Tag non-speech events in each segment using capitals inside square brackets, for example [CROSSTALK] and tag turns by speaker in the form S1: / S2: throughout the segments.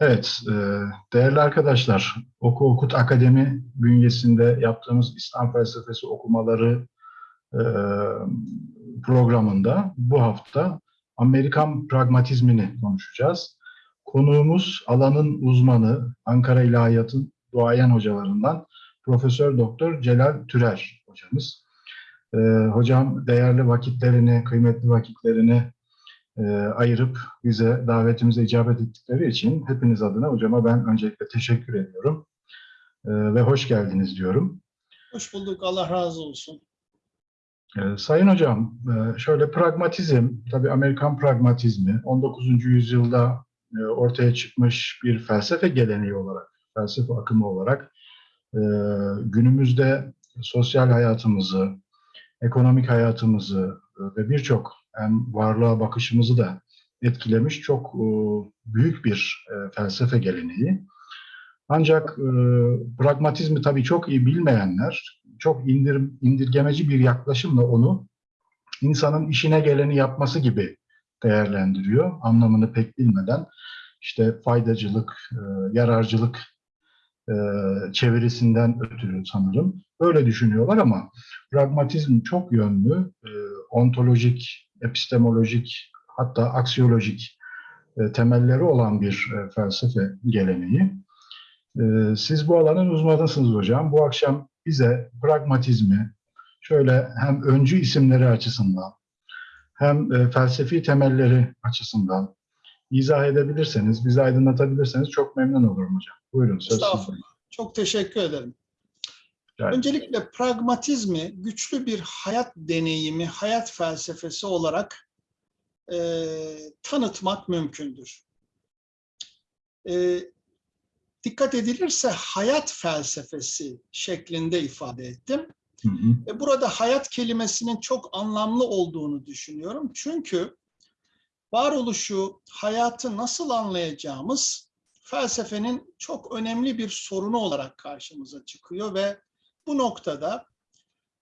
S1: Evet, e, değerli arkadaşlar, Oku Okut Akademi bünyesinde yaptığımız İslam felsefesi okumaları e, programında bu hafta Amerikan pragmatizmini konuşacağız. Konuğumuz alanın uzmanı, Ankara İlahiyat'ın duayen hocalarından Profesör Doktor Celal Türer hocamız. E, hocam değerli vakitlerini, kıymetli vakitlerini ayırıp bize davetimize icabet ettikleri için hepiniz adına hocama ben öncelikle teşekkür ediyorum. E, ve hoş geldiniz diyorum.
S2: Hoş bulduk. Allah razı olsun.
S1: E, Sayın hocam, e, şöyle pragmatizm, tabii Amerikan pragmatizmi 19. yüzyılda e, ortaya çıkmış bir felsefe geleneği olarak, felsefe akımı olarak e, günümüzde sosyal hayatımızı, ekonomik hayatımızı e, ve birçok hem varlığa bakışımızı da etkilemiş çok e, büyük bir e, felsefe geleneği. Ancak e, pragmatizmi tabii çok iyi bilmeyenler çok indir, indirgemeci bir yaklaşımla onu insanın işine geleni yapması gibi değerlendiriyor. Anlamını pek bilmeden işte faydacılık, yararcılık e, çevirisinden ötürü sanırım. Öyle düşünüyorlar ama pragmatizm çok yönlü, ontolojik, epistemolojik hatta aksiyolojik e, temelleri olan bir e, felsefe geleneği. E, siz bu alanın uzmanısınız hocam. Bu akşam bize pragmatizmi şöyle hem öncü isimleri açısından hem e, felsefi temelleri açısından izah edebilirseniz, bizi aydınlatabilirseniz çok memnun olurum hocam. Buyurun söz.
S2: Estağfurullah. Çok teşekkür ederim.
S1: Yani,
S2: Öncelikle pragmatizmi güçlü bir hayat deneyimi, hayat felsefesi olarak e, tanıtmak mümkündür. E, dikkat edilirse hayat felsefesi şeklinde ifade ettim.
S1: hı hı,
S2: E, burada hayat kelimesinin çok anlamlı olduğunu düşünüyorum. Çünkü varoluşu, hayatı nasıl anlayacağımız felsefenin çok önemli bir sorunu olarak karşımıza çıkıyor ve bu noktada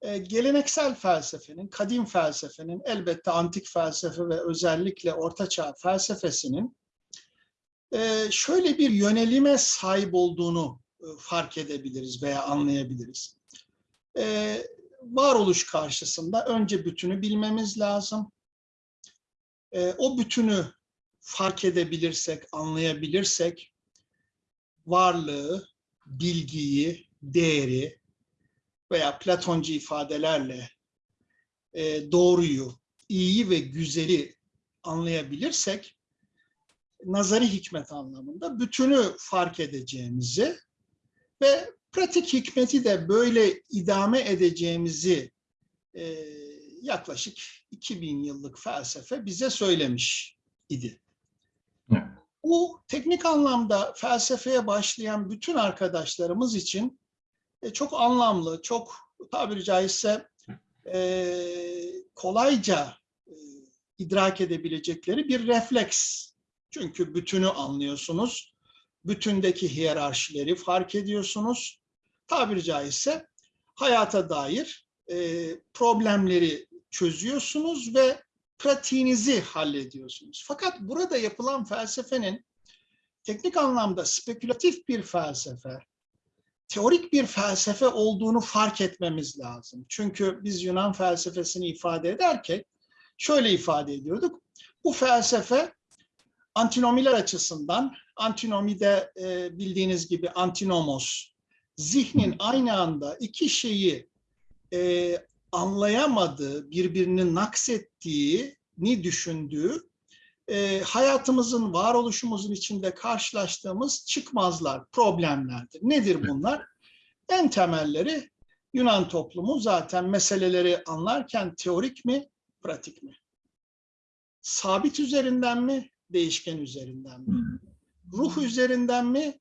S2: e, geleneksel felsefenin, kadim felsefenin, elbette antik felsefe ve özellikle ortaçağ felsefesinin e, şöyle bir yönelime sahip olduğunu e, fark edebiliriz veya anlayabiliriz. E, varoluş karşısında önce bütünü bilmemiz lazım. E, o bütünü fark edebilirsek, anlayabilirsek varlığı, bilgiyi, değeri veya Platoncu ifadelerle e, doğruyu, iyiyi ve güzeli anlayabilirsek nazari hikmet anlamında bütünü fark edeceğimizi ve pratik hikmeti de böyle idame edeceğimizi e, yaklaşık 2000 yıllık felsefe bize söylemiş idi.
S1: Evet.
S2: Bu teknik anlamda felsefeye başlayan bütün arkadaşlarımız için e, çok anlamlı, çok tabiri caizse e, kolayca e, idrak edebilecekleri bir refleks. Çünkü bütünü anlıyorsunuz, bütündeki hiyerarşileri fark ediyorsunuz. Tabiri caizse hayata dair e, problemleri çözüyorsunuz ve pratiğinizi hallediyorsunuz. Fakat burada yapılan felsefenin teknik anlamda spekülatif bir felsefe, teorik bir felsefe olduğunu fark etmemiz lazım. Çünkü biz Yunan felsefesini ifade ederken şöyle ifade ediyorduk. Bu felsefe antinomiler açısından, antinomide e, bildiğiniz gibi antinomos, zihnin aynı anda iki şeyi e, anlayamadığı, birbirini naksettiğini düşündüğü, e, hayatımızın, varoluşumuzun içinde karşılaştığımız çıkmazlar, problemlerdir. Nedir bunlar? En temelleri Yunan toplumu zaten meseleleri anlarken teorik mi, pratik mi? Sabit üzerinden mi, değişken üzerinden mi? Ruh üzerinden mi,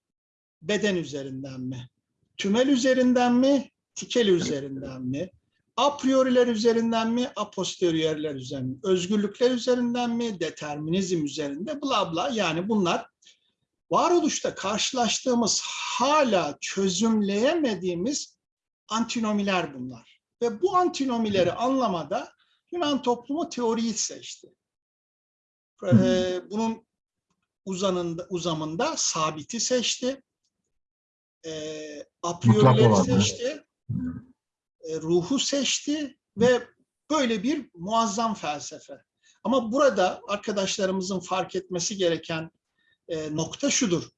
S2: beden üzerinden mi? Tümel üzerinden mi, tikel üzerinden mi? A prioriler üzerinden mi, a posteriorler üzerinden mi? Özgürlükler üzerinden mi, determinizm üzerinde bla bla yani bunlar varoluşta karşılaştığımız hala çözümleyemediğimiz antinomiler bunlar. Ve bu antinomileri anlamada Yunan toplumu teoriyi seçti. Ee, bunun uzanında, uzamında sabiti seçti. E, a priorileri seçti. E, ruhu seçti ve böyle bir muazzam felsefe. Ama burada arkadaşlarımızın fark etmesi gereken e, nokta şudur.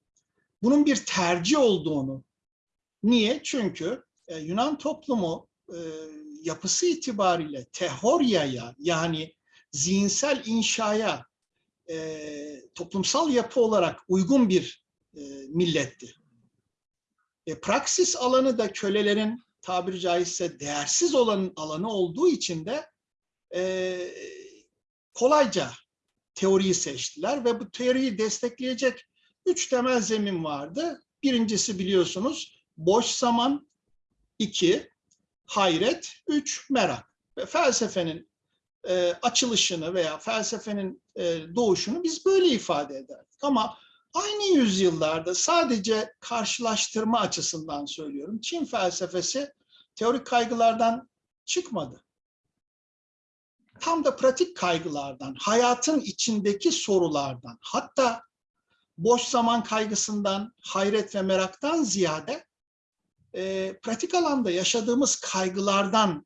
S2: Bunun bir tercih olduğunu. Niye? Çünkü e, Yunan toplumu yapısı itibariyle teoryaya yani zihinsel inşaya toplumsal yapı olarak uygun bir e, milletti. Praksis alanı da kölelerin tabiri caizse değersiz olan alanı olduğu için de e, kolayca teoriyi seçtiler ve bu teoriyi destekleyecek üç temel zemin vardı. Birincisi biliyorsunuz boş zaman, iki hayret, üç merak. Ve felsefenin e, açılışını veya felsefenin e, doğuşunu biz böyle ifade ederdik. Ama aynı yüzyıllarda sadece karşılaştırma açısından söylüyorum. Çin felsefesi teorik kaygılardan çıkmadı. Tam da pratik kaygılardan, hayatın içindeki sorulardan, hatta boş zaman kaygısından, hayret ve meraktan ziyade e, pratik alanda yaşadığımız kaygılardan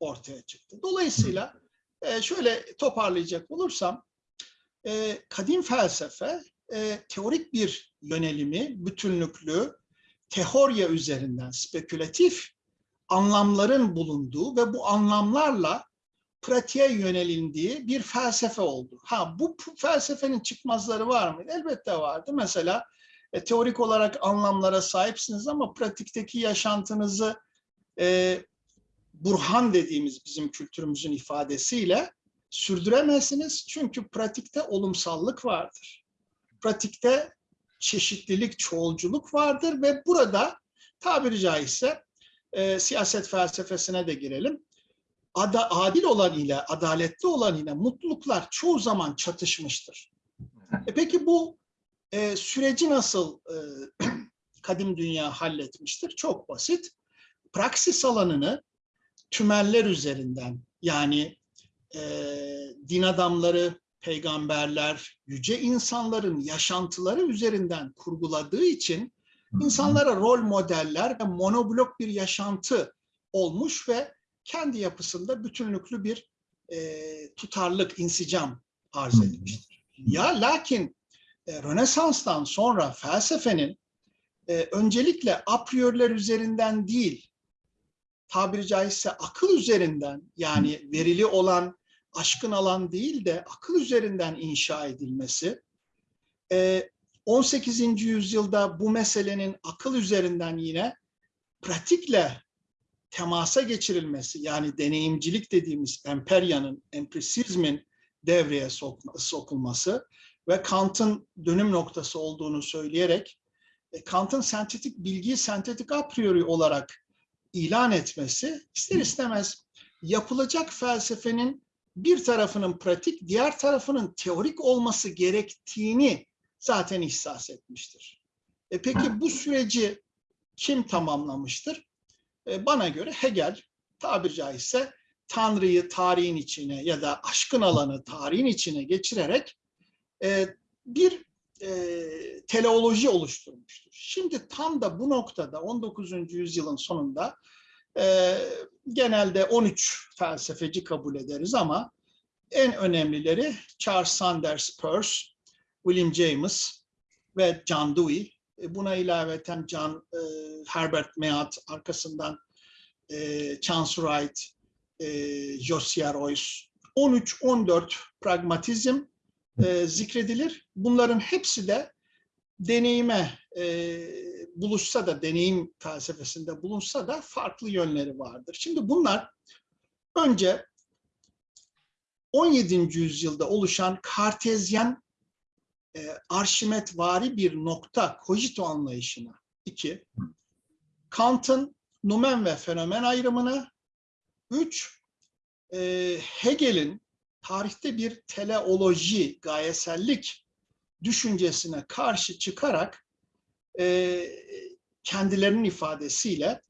S2: ortaya çıktı. Dolayısıyla e, şöyle toparlayacak olursam, e, kadim felsefe e, teorik bir yönelimi, bütünlüklü, teorya üzerinden spekülatif anlamların bulunduğu ve bu anlamlarla pratiğe yönelindiği bir felsefe oldu. Ha bu felsefenin çıkmazları var mı? Elbette vardı. Mesela e, teorik olarak anlamlara sahipsiniz ama pratikteki yaşantınızı e, burhan dediğimiz bizim kültürümüzün ifadesiyle sürdüremezsiniz. Çünkü pratikte olumsallık vardır. Pratikte çeşitlilik, çoğulculuk vardır ve burada tabiri caizse e, siyaset felsefesine de girelim. Ada, adil olan ile, adaletli olan ile mutluluklar çoğu zaman çatışmıştır. E peki bu e, süreci nasıl e, [CLEARS THROAT] kadim dünya halletmiştir? Çok basit. Praksis alanını tümeller üzerinden yani e, din adamları, peygamberler, yüce insanların yaşantıları üzerinden kurguladığı için insanlara rol modeller ve monoblok bir yaşantı olmuş ve kendi yapısında bütünlüklü bir e, tutarlık, insicam arz etmiştir. Ya lakin e, Rönesans'tan sonra felsefenin e, öncelikle a prioriler üzerinden değil, tabiri caizse akıl üzerinden yani verili olan, aşkın alan değil de akıl üzerinden inşa edilmesi, e, 18. yüzyılda bu meselenin akıl üzerinden yine pratikle temasa geçirilmesi yani deneyimcilik dediğimiz emperyanın, empirisizmin devreye sokulması ve Kant'ın dönüm noktası olduğunu söyleyerek e, Kant'ın sentetik bilgiyi sentetik a priori olarak ilan etmesi ister istemez yapılacak felsefenin bir tarafının pratik, diğer tarafının teorik olması gerektiğini zaten ihsas etmiştir. E peki bu süreci kim tamamlamıştır? E, bana göre Hegel tabiri caizse Tanrı'yı tarihin içine ya da aşkın alanı tarihin içine geçirerek e, bir e, teleoloji oluşturmuştur. Şimdi tam da bu noktada 19. yüzyılın sonunda e, genelde 13 felsefeci kabul ederiz ama en önemlileri Charles Sanders Peirce, William James ve John Dewey. E, Buna ilaveten John e, Herbert Mead arkasından e, Chance Wright, e, Josiah Royce 13-14 pragmatizm e, zikredilir. Bunların hepsi de deneyime e, buluşsa da, deneyim felsefesinde bulunsa da farklı yönleri vardır. Şimdi bunlar önce 17. yüzyılda oluşan kartezyen e, arşimetvari bir nokta kojito anlayışına. iki Kant'ın numen ve fenomen ayrımına. Üç, e, Hegel'in tarihte bir teleoloji, gayesellik düşüncesine karşı çıkarak e, kendilerinin ifadesiyle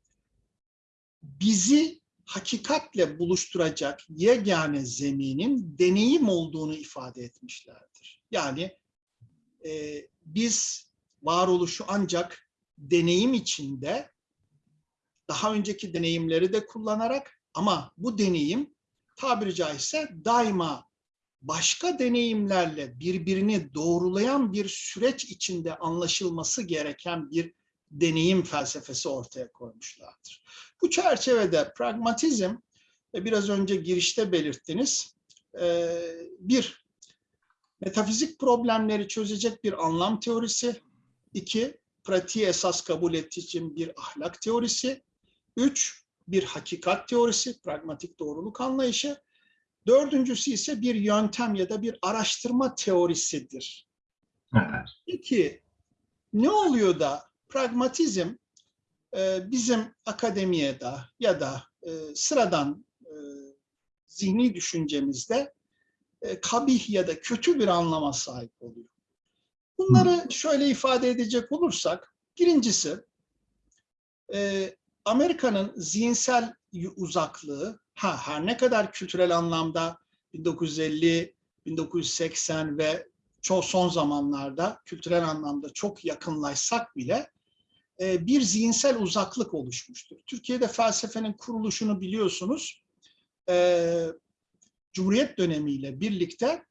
S2: bizi hakikatle buluşturacak yegane zeminin deneyim olduğunu ifade etmişlerdir. Yani e, biz varoluşu ancak deneyim içinde daha önceki deneyimleri de kullanarak ama bu deneyim tabiri caizse daima başka deneyimlerle birbirini doğrulayan bir süreç içinde anlaşılması gereken bir deneyim felsefesi ortaya koymuşlardır. Bu çerçevede pragmatizm, e, biraz önce girişte belirttiniz, e, bir, metafizik problemleri çözecek bir anlam teorisi, iki, pratiği esas kabul ettiği için bir ahlak teorisi, üç, bir hakikat teorisi, pragmatik doğruluk anlayışı, dördüncüsü ise bir yöntem ya da bir araştırma teorisidir.
S1: Evet.
S2: Peki ne oluyor da pragmatizm e, bizim akademiyede ya da e, sıradan e, zihni düşüncemizde kabih ya da kötü bir anlama sahip oluyor. Bunları şöyle ifade edecek olursak, birincisi Amerika'nın zihinsel uzaklığı, ha her ne kadar kültürel anlamda 1950, 1980 ve çoğu son zamanlarda kültürel anlamda çok yakınlaşsak bile e, bir zihinsel uzaklık oluşmuştur. Türkiye'de felsefenin kuruluşunu biliyorsunuz. E, Cumhuriyet dönemiyle birlikte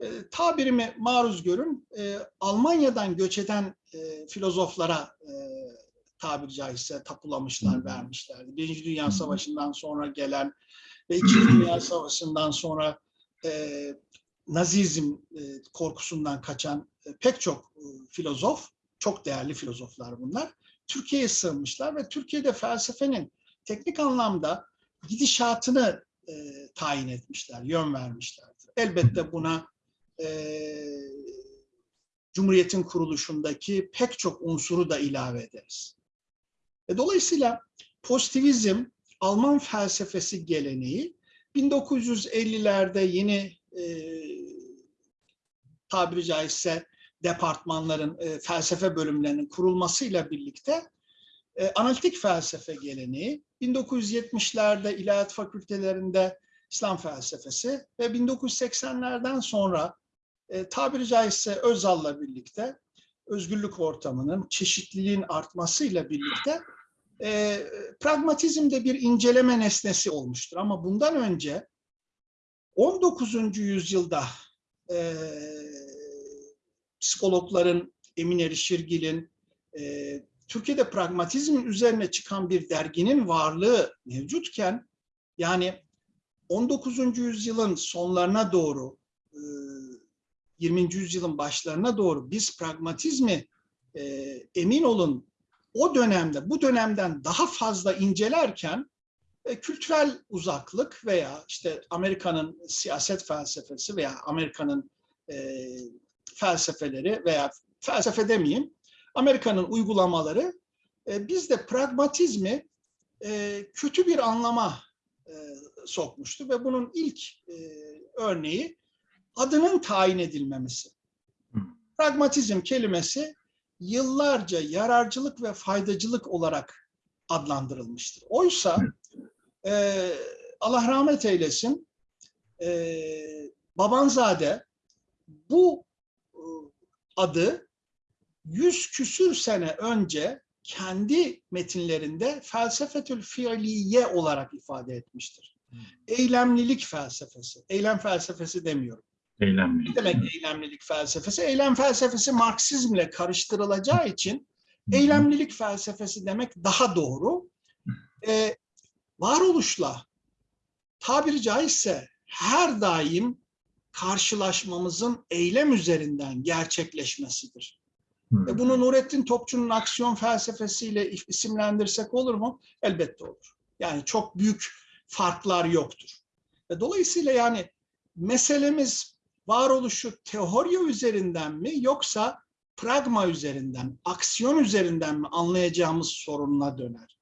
S2: e, tabirimi maruz görün, e, Almanya'dan göç eden e, filozoflara e, tabiri caizse tapulamışlar, vermişlerdi. Birinci Dünya Savaşı'ndan sonra gelen ve İkinci Dünya Savaşı'ndan sonra e, Nazizm e, korkusundan kaçan e, pek çok e, filozof, çok değerli filozoflar bunlar, Türkiye'ye sığınmışlar ve Türkiye'de felsefenin teknik anlamda gidişatını e, tayin etmişler, yön vermişlerdir. Elbette buna e, Cumhuriyet'in kuruluşundaki pek çok unsuru da ilave ederiz. E, dolayısıyla pozitivizm, Alman felsefesi geleneği 1950'lerde yeni e, tabiri caizse departmanların, e, felsefe bölümlerinin kurulmasıyla birlikte e, analitik felsefe geleneği, 1970'lerde ilahiyat fakültelerinde İslam felsefesi ve 1980'lerden sonra e, tabiri caizse Özal'la birlikte özgürlük ortamının, çeşitliliğin artmasıyla birlikte e, pragmatizm de bir inceleme nesnesi olmuştur. Ama bundan önce 19. yüzyılda e, psikologların, Emin Erişirgil'in, e, Türkiye'de pragmatizmin üzerine çıkan bir derginin varlığı mevcutken, yani 19. yüzyılın sonlarına doğru, e, 20. yüzyılın başlarına doğru biz pragmatizmi e, emin olun o dönemde, bu dönemden daha fazla incelerken e, kültürel uzaklık veya işte Amerika'nın siyaset felsefesi veya Amerika'nın e, felsefeleri veya felsefe demeyeyim, Amerika'nın uygulamaları e, bizde pragmatizmi e, kötü bir anlama e, sokmuştu ve bunun ilk e, örneği adının tayin edilmemesi. Pragmatizm kelimesi yıllarca yararcılık ve faydacılık olarak adlandırılmıştır. Oysa e, Allah rahmet eylesin e, Babanzade bu e, adı yüz küsür sene önce kendi metinlerinde felsefetül fiiliye olarak ifade etmiştir. Eylemlilik felsefesi. Eylem felsefesi demiyorum.
S1: Eylemli.
S2: Ne demek eylemlilik felsefesi? Eylem felsefesi Marksizmle karıştırılacağı için eylemlilik felsefesi demek daha doğru. Ee, varoluşla tabiri caizse her daim karşılaşmamızın eylem üzerinden gerçekleşmesidir. E bunu Nurettin Topçu'nun aksiyon felsefesiyle isimlendirsek olur mu? Elbette olur. Yani çok büyük farklar yoktur. E dolayısıyla yani meselemiz varoluşu teori üzerinden mi yoksa pragma üzerinden, aksiyon üzerinden mi anlayacağımız sorununa döner.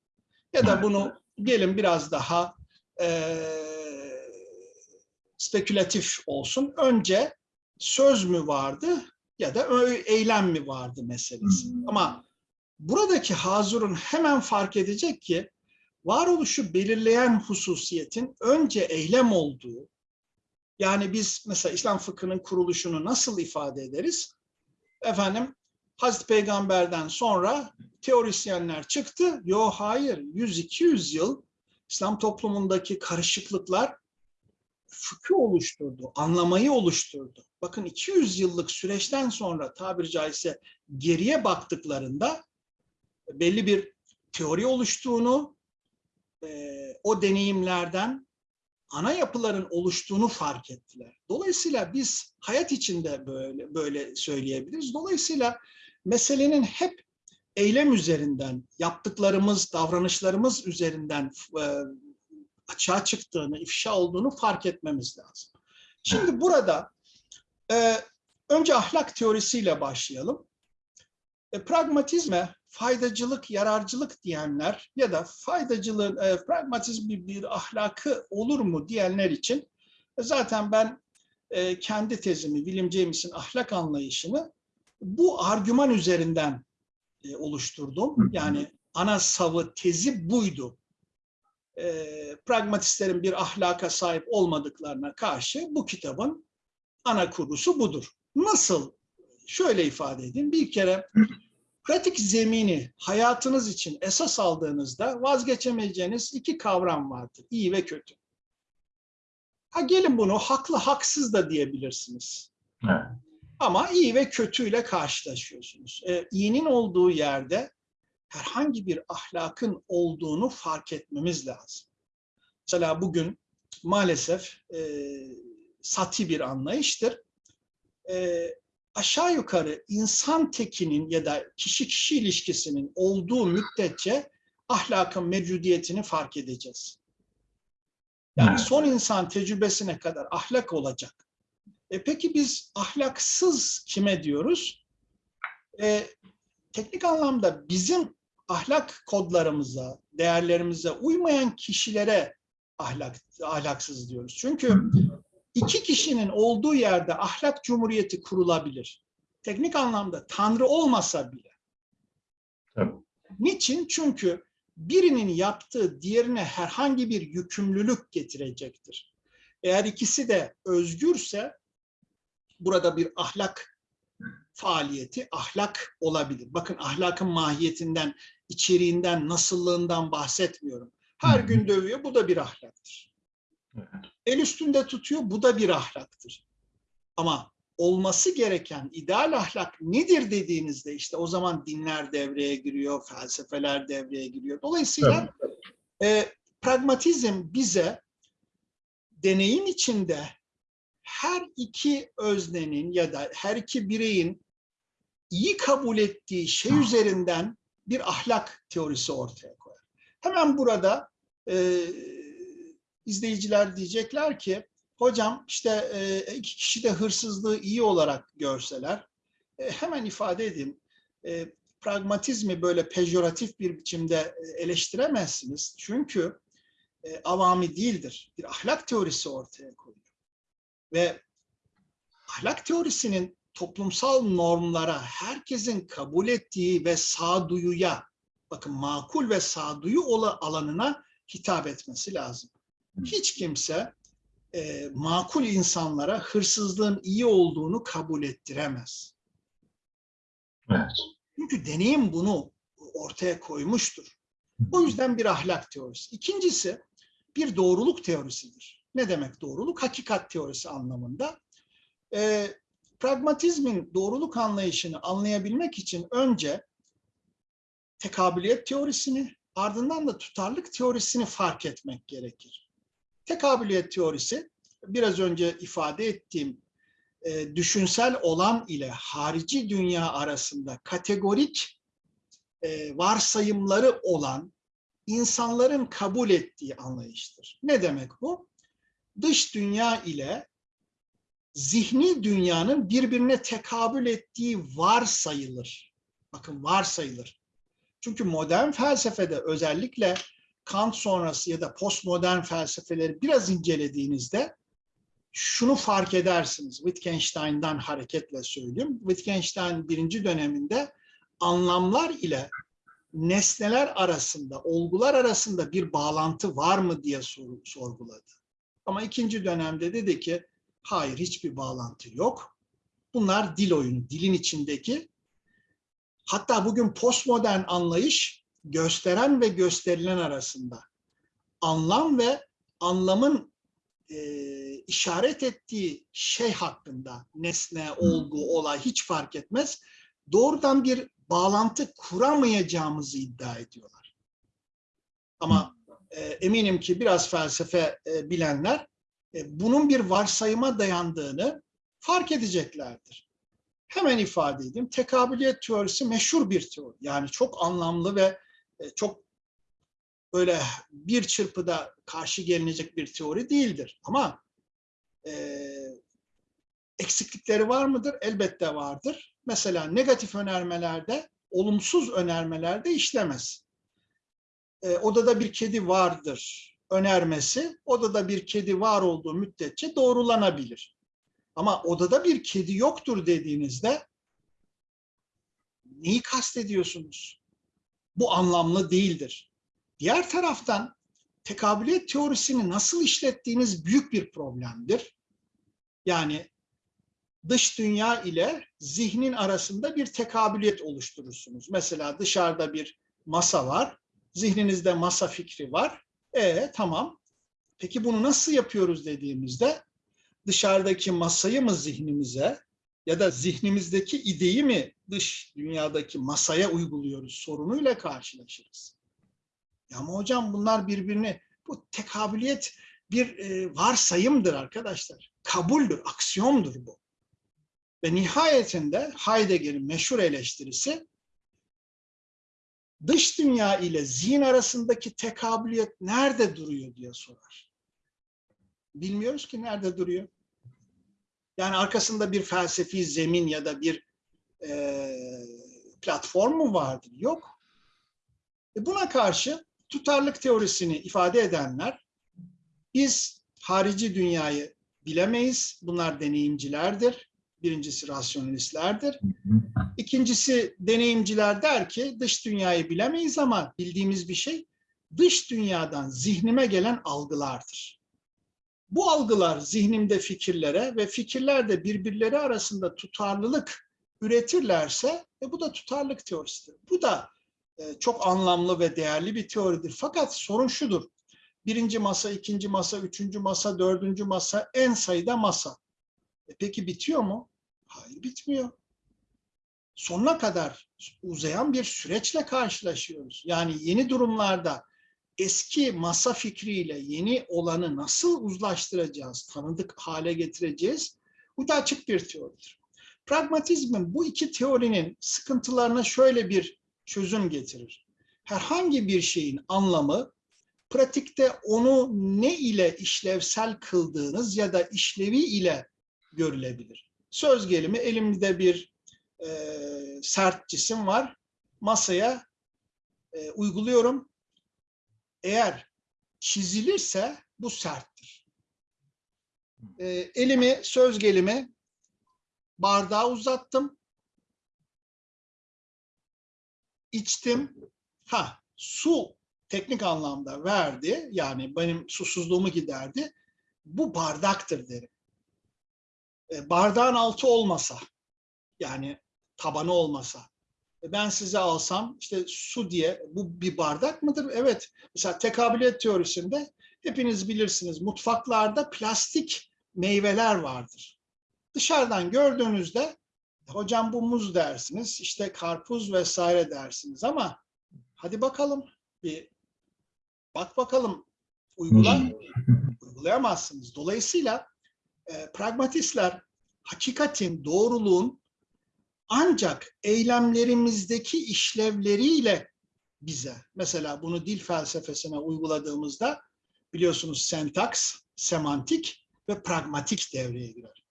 S2: Ya da bunu gelin biraz daha e, spekülatif olsun. Önce söz mü vardı ya da eylem mi vardı meselesi. Ama buradaki hazurun hemen fark edecek ki varoluşu belirleyen hususiyetin önce eylem olduğu, yani biz mesela İslam fıkhının kuruluşunu nasıl ifade ederiz? efendim Hazreti Peygamber'den sonra teorisyenler çıktı. Yo hayır 100-200 yıl İslam toplumundaki karışıklıklar fıkı oluşturdu, anlamayı oluşturdu. Bakın 200 yıllık süreçten sonra tabiri caizse geriye baktıklarında belli bir teori oluştuğunu, o deneyimlerden ana yapıların oluştuğunu fark ettiler. Dolayısıyla biz hayat içinde böyle böyle söyleyebiliriz. Dolayısıyla meselenin hep eylem üzerinden, yaptıklarımız, davranışlarımız üzerinden e, açığa çıktığını, ifşa olduğunu fark etmemiz lazım. Şimdi burada e, önce ahlak teorisiyle başlayalım. E, pragmatizme faydacılık, yararcılık diyenler ya da faydacılığın, e, pragmatizm bir, bir ahlakı olur mu diyenler için e, zaten ben e, kendi tezimi, William James'in ahlak anlayışını bu argüman üzerinden e, oluşturdum. Yani ana savı tezi buydu. E, pragmatistlerin bir ahlaka sahip olmadıklarına karşı bu kitabın ana kurgusu budur. Nasıl? Şöyle ifade edeyim. Bir kere pratik zemini hayatınız için esas aldığınızda vazgeçemeyeceğiniz iki kavram vardır. İyi ve kötü. Ha gelin bunu haklı haksız da diyebilirsiniz.
S1: Evet.
S2: Ama iyi ve kötüyle karşılaşıyorsunuz. Ee, iyinin olduğu yerde herhangi bir ahlakın olduğunu fark etmemiz lazım. Mesela bugün maalesef e, sati bir anlayıştır. E, aşağı yukarı insan tekinin ya da kişi kişi ilişkisinin olduğu müddetçe ahlakın mevcudiyetini fark edeceğiz. Yani son insan tecrübesine kadar ahlak olacak. E peki biz ahlaksız kime diyoruz? E, teknik anlamda bizim ahlak kodlarımıza, değerlerimize uymayan kişilere ahlak, ahlaksız diyoruz. Çünkü iki kişinin olduğu yerde ahlak cumhuriyeti kurulabilir. Teknik anlamda Tanrı olmasa bile.
S1: Tabii.
S2: Niçin? Çünkü birinin yaptığı diğerine herhangi bir yükümlülük getirecektir. Eğer ikisi de özgürse burada bir ahlak faaliyeti, ahlak olabilir. Bakın ahlakın mahiyetinden, içeriğinden, nasıllığından bahsetmiyorum. Her gün dövüyor, bu da bir ahlaktır. El üstünde tutuyor, bu da bir ahlaktır. Ama olması gereken ideal ahlak nedir dediğinizde işte o zaman dinler devreye giriyor, felsefeler devreye giriyor. Dolayısıyla e, pragmatizm bize deneyim içinde her iki öznenin ya da her iki bireyin iyi kabul ettiği şey üzerinden bir ahlak teorisi ortaya koyar. Hemen burada e, izleyiciler diyecekler ki hocam işte e, iki kişi de hırsızlığı iyi olarak görseler e, hemen ifade edeyim. E, pragmatizmi böyle pejoratif bir biçimde e, eleştiremezsiniz. Çünkü e, avami değildir. Bir ahlak teorisi ortaya koyuyor. Ve ahlak teorisinin toplumsal normlara, herkesin kabul ettiği ve sağduyuya, bakın makul ve sağduyu alanına hitap etmesi lazım. Hiç kimse e, makul insanlara hırsızlığın iyi olduğunu kabul ettiremez.
S1: Evet.
S2: Çünkü deneyim bunu ortaya koymuştur. O yüzden bir ahlak teorisi. İkincisi bir doğruluk teorisidir. Ne demek doğruluk? Hakikat teorisi anlamında. E, pragmatizmin doğruluk anlayışını anlayabilmek için önce tekabiliyet teorisini ardından da tutarlık teorisini fark etmek gerekir. Tekabiliyet teorisi biraz önce ifade ettiğim e, düşünsel olan ile harici dünya arasında kategorik e, varsayımları olan insanların kabul ettiği anlayıştır. Ne demek bu? Dış dünya ile zihni dünyanın birbirine tekabül ettiği varsayılır. Bakın varsayılır. Çünkü modern felsefede özellikle Kant sonrası ya da postmodern felsefeleri biraz incelediğinizde şunu fark edersiniz. Wittgenstein'dan hareketle söyleyeyim. Wittgenstein birinci döneminde anlamlar ile nesneler arasında, olgular arasında bir bağlantı var mı diye sor- sorguladı. Ama ikinci dönemde dedi ki hayır hiçbir bağlantı yok. Bunlar dil oyunu, dilin içindeki. Hatta bugün postmodern anlayış gösteren ve gösterilen arasında. Anlam ve anlamın e, işaret ettiği şey hakkında nesne, olgu, olay hiç fark etmez. Doğrudan bir bağlantı kuramayacağımızı iddia ediyorlar. Ama e, eminim ki biraz felsefe e, bilenler e, bunun bir varsayıma dayandığını fark edeceklerdir. Hemen ifade edeyim. Tekabüliyet teorisi meşhur bir teori. Yani çok anlamlı ve çok böyle bir çırpıda karşı gelinecek bir teori değildir. Ama e, eksiklikleri var mıdır? Elbette vardır. Mesela negatif önermelerde, olumsuz önermelerde işlemez. E, odada bir kedi vardır önermesi, odada bir kedi var olduğu müddetçe doğrulanabilir. Ama odada bir kedi yoktur dediğinizde neyi kastediyorsunuz? Bu anlamlı değildir. Diğer taraftan tekabüliyet teorisini nasıl işlettiğiniz büyük bir problemdir. Yani dış dünya ile zihnin arasında bir tekabüliyet oluşturursunuz. Mesela dışarıda bir masa var, zihninizde masa fikri var. E tamam. Peki bunu nasıl yapıyoruz dediğimizde dışarıdaki masayı mı zihnimize ya da zihnimizdeki ideyi mi dış dünyadaki masaya uyguluyoruz sorunuyla karşılaşırız. Ya ama hocam bunlar birbirini bu tekabüliyet bir e, varsayımdır arkadaşlar. Kabuldür, aksiyomdur bu. Ve nihayetinde Heidegger'in meşhur eleştirisi dış dünya ile zihin arasındaki tekabüliyet nerede duruyor diye sorar. Bilmiyoruz ki nerede duruyor. Yani arkasında bir felsefi zemin ya da bir e, platform mu vardır? Yok. E buna karşı tutarlık teorisini ifade edenler biz harici dünyayı bilemeyiz. Bunlar deneyimcilerdir. Birincisi rasyonalistlerdir. İkincisi deneyimciler der ki dış dünyayı bilemeyiz ama bildiğimiz bir şey dış dünyadan zihnime gelen algılardır. Bu algılar zihnimde fikirlere ve fikirler de birbirleri arasında tutarlılık üretirlerse e, bu da tutarlık teorisidir. Bu da e, çok anlamlı ve değerli bir teoridir. Fakat sorun şudur. Birinci masa, ikinci masa, üçüncü masa, dördüncü masa, en sayıda masa. E peki bitiyor mu? Hayır bitmiyor. Sonuna kadar uzayan bir süreçle karşılaşıyoruz. Yani yeni durumlarda eski masa fikriyle yeni olanı nasıl uzlaştıracağız, tanıdık hale getireceğiz? Bu da açık bir teoridir. Pragmatizmin bu iki teorinin sıkıntılarına şöyle bir çözüm getirir. Herhangi bir şeyin anlamı pratikte onu ne ile işlevsel kıldığınız ya da işlevi ile görülebilir. Söz gelimi elimde bir e, sert cisim var. Masaya e, uyguluyorum. Eğer çizilirse bu serttir. E, elimi söz gelimi bardağa uzattım. İçtim. Ha, su teknik anlamda verdi. Yani benim susuzluğumu giderdi. Bu bardaktır derim. E, bardağın altı olmasa, yani tabanı olmasa, ben size alsam işte su diye bu bir bardak mıdır? Evet. Mesela tekabüliyet teorisinde hepiniz bilirsiniz mutfaklarda plastik meyveler vardır. Dışarıdan gördüğünüzde hocam bu muz dersiniz, işte karpuz vesaire dersiniz ama hadi bakalım bir bak bakalım uygula, uygulayamazsınız. Dolayısıyla e, pragmatistler hakikatin, doğruluğun ancak eylemlerimizdeki işlevleriyle bize, mesela bunu dil felsefesine uyguladığımızda biliyorsunuz sentaks, semantik ve pragmatik devreye girer.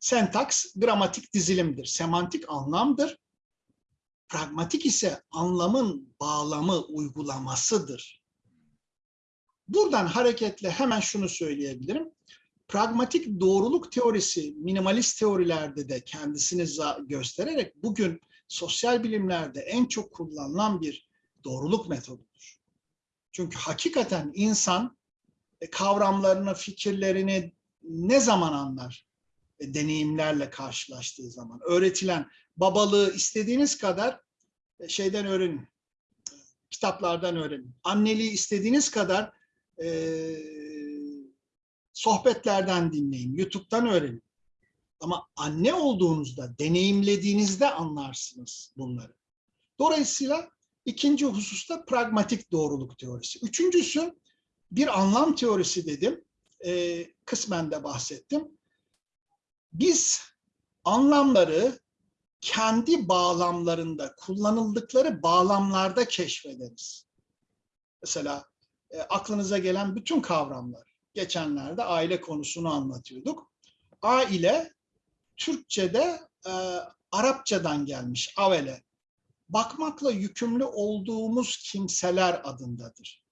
S2: Sentaks gramatik dizilimdir, semantik anlamdır. Pragmatik ise anlamın bağlamı, uygulamasıdır. Buradan hareketle hemen şunu söyleyebilirim. Pragmatik doğruluk teorisi minimalist teorilerde de kendisini göstererek bugün sosyal bilimlerde en çok kullanılan bir doğruluk metodudur. Çünkü hakikaten insan e, kavramlarını, fikirlerini ne zaman anlar? e, deneyimlerle karşılaştığı zaman. Öğretilen babalığı istediğiniz kadar e, şeyden öğrenin, kitaplardan öğrenin. Anneliği istediğiniz kadar sohbetlerden dinleyin, YouTube'dan öğrenin. Ama anne olduğunuzda, deneyimlediğinizde anlarsınız bunları. Dolayısıyla ikinci hususta pragmatik doğruluk teorisi. Üçüncüsü bir anlam teorisi dedim. E, kısmen de bahsettim. Biz anlamları kendi bağlamlarında, kullanıldıkları bağlamlarda keşfederiz. Mesela e, aklınıza gelen bütün kavramlar. Geçenlerde aile konusunu anlatıyorduk. Aile Türkçe'de e, Arapçadan gelmiş avele. Bakmakla yükümlü olduğumuz kimseler adındadır.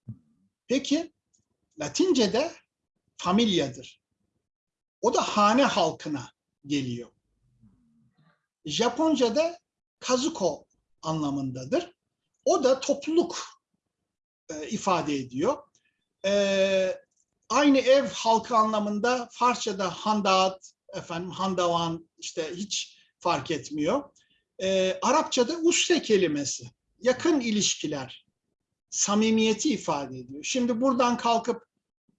S2: Peki Latince'de familyadır. O da hane halkına geliyor. Japonca'da kazuko anlamındadır. O da topluluk e, ifade ediyor. E, aynı ev halkı anlamında Farsça'da handat, efendim handavan işte hiç fark etmiyor. E, Arapçada usre kelimesi, yakın ilişkiler, samimiyeti ifade ediyor. Şimdi buradan kalkıp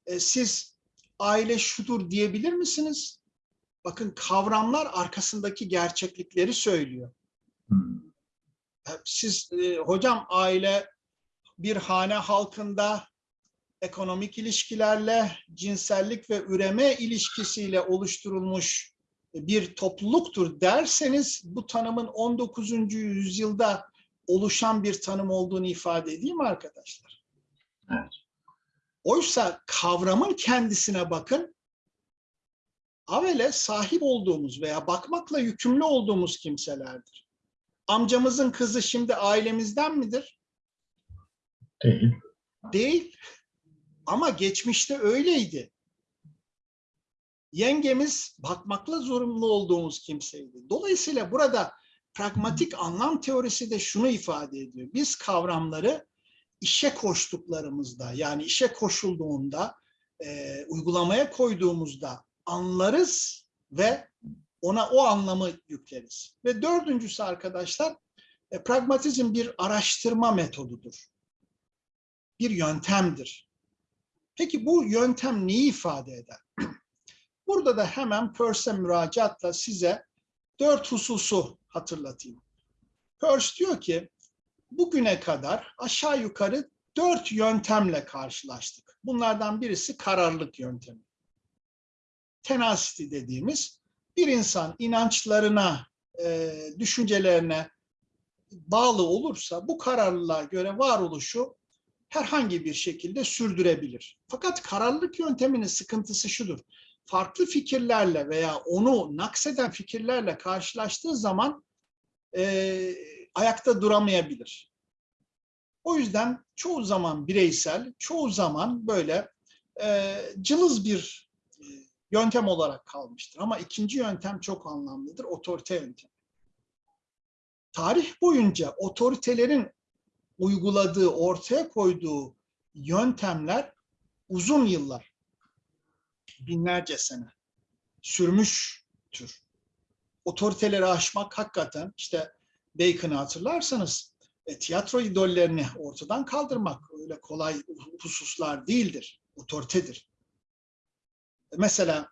S2: e, siz aile şudur diyebilir misiniz? Bakın kavramlar arkasındaki gerçeklikleri söylüyor.
S1: Hmm.
S2: E, Siz e, hocam aile bir hane halkında ekonomik ilişkilerle, cinsellik ve üreme ilişkisiyle oluşturulmuş bir topluluktur derseniz bu tanımın 19. yüzyılda oluşan bir tanım olduğunu ifade edeyim arkadaşlar?
S1: Evet.
S2: Oysa kavramın kendisine bakın. Avele sahip olduğumuz veya bakmakla yükümlü olduğumuz kimselerdir. Amcamızın kızı şimdi ailemizden midir?
S1: Değil.
S2: Değil. Ama geçmişte öyleydi. Yengemiz bakmakla zorunlu olduğumuz kimseydi. Dolayısıyla burada pragmatik anlam teorisi de şunu ifade ediyor. Biz kavramları işe koştuklarımızda yani işe koşulduğunda, e, uygulamaya koyduğumuzda anlarız ve ona o anlamı yükleriz. Ve dördüncüsü arkadaşlar, e, pragmatizm bir araştırma metodudur. Bir yöntemdir. Peki bu yöntem neyi ifade eder? [CLEARS THROAT] Burada da hemen Peirce'e müracaatla size dört hususu hatırlatayım. Peirce diyor ki, bugüne kadar aşağı yukarı dört yöntemle karşılaştık. Bunlardan birisi kararlılık yöntemi. Tenacity dediğimiz bir insan inançlarına, e, düşüncelerine bağlı olursa bu kararlılığa göre varoluşu herhangi bir şekilde sürdürebilir. Fakat kararlılık yönteminin sıkıntısı şudur. Farklı fikirlerle veya onu nakseden fikirlerle karşılaştığı zaman e, ayakta duramayabilir. O yüzden çoğu zaman bireysel, çoğu zaman böyle e, cılız bir e, yöntem olarak kalmıştır. Ama ikinci yöntem çok anlamlıdır, otorite yöntemi. Tarih boyunca otoritelerin uyguladığı, ortaya koyduğu yöntemler uzun yıllar, binlerce sene sürmüştür. Otoriteleri aşmak hakikaten işte Bacon'ı hatırlarsanız e, tiyatro idollerini ortadan kaldırmak öyle kolay hususlar değildir. Otoritedir. E, Mesela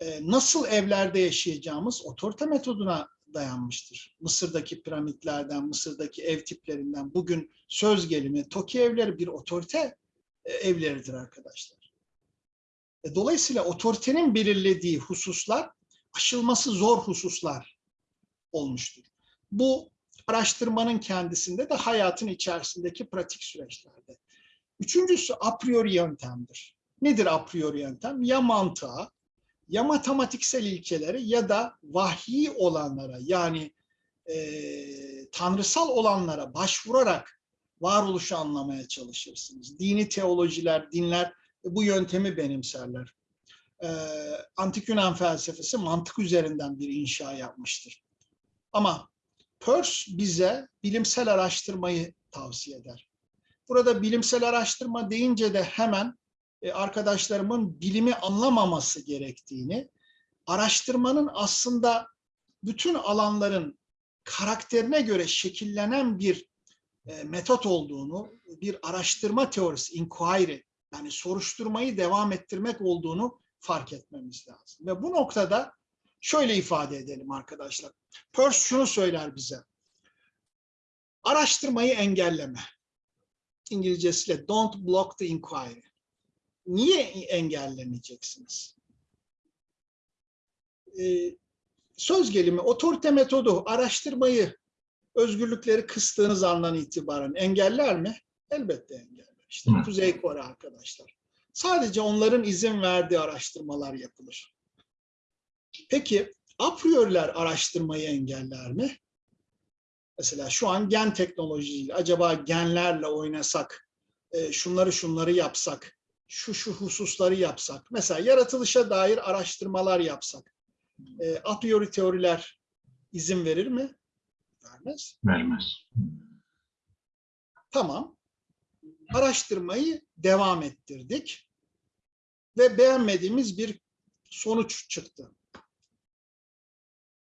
S2: e, nasıl evlerde yaşayacağımız otorite metoduna dayanmıştır. Mısır'daki piramitlerden, Mısır'daki ev tiplerinden bugün söz gelimi TOKİ evleri bir otorite e, evleridir arkadaşlar. E, Dolayısıyla otoritenin belirlediği hususlar aşılması zor hususlar olmuştur. Bu araştırmanın kendisinde de hayatın içerisindeki pratik süreçlerde. Üçüncüsü a priori yöntemdir. Nedir a priori yöntem? Ya mantığa, ya matematiksel ilkelere ya da vahyi olanlara yani e, tanrısal olanlara başvurarak varoluşu anlamaya çalışırsınız. Dini teolojiler, dinler bu yöntemi benimserler. E, Antik Yunan felsefesi mantık üzerinden bir inşa yapmıştır. Ama Peirce bize bilimsel araştırmayı tavsiye eder. Burada bilimsel araştırma deyince de hemen arkadaşlarımın bilimi anlamaması gerektiğini, araştırmanın aslında bütün alanların karakterine göre şekillenen bir e, metot olduğunu, bir araştırma teorisi, inquiry, yani soruşturmayı devam ettirmek olduğunu fark etmemiz lazım. Ve bu noktada şöyle ifade edelim arkadaşlar. Peirce şunu söyler bize. Araştırmayı engelleme. İngilizcesiyle don't block the inquiry. Niye engellemeyeceksiniz? Ee, söz gelimi, otorite metodu araştırmayı, özgürlükleri kıstığınız andan itibaren engeller mi? Elbette engeller. İşte
S1: Hı.
S2: Kuzey Kore arkadaşlar. Sadece onların izin verdiği araştırmalar yapılır. Peki a priori'ler araştırmayı engeller mi? Mesela şu an gen teknolojisiyle acaba genlerle oynasak, e, şunları şunları yapsak, şu şu hususları yapsak, mesela yaratılışa dair araştırmalar yapsak, e, a priori teoriler izin verir mi? Vermez.
S1: Vermez.
S2: Tamam. Araştırmayı devam ettirdik ve beğenmediğimiz bir sonuç çıktı.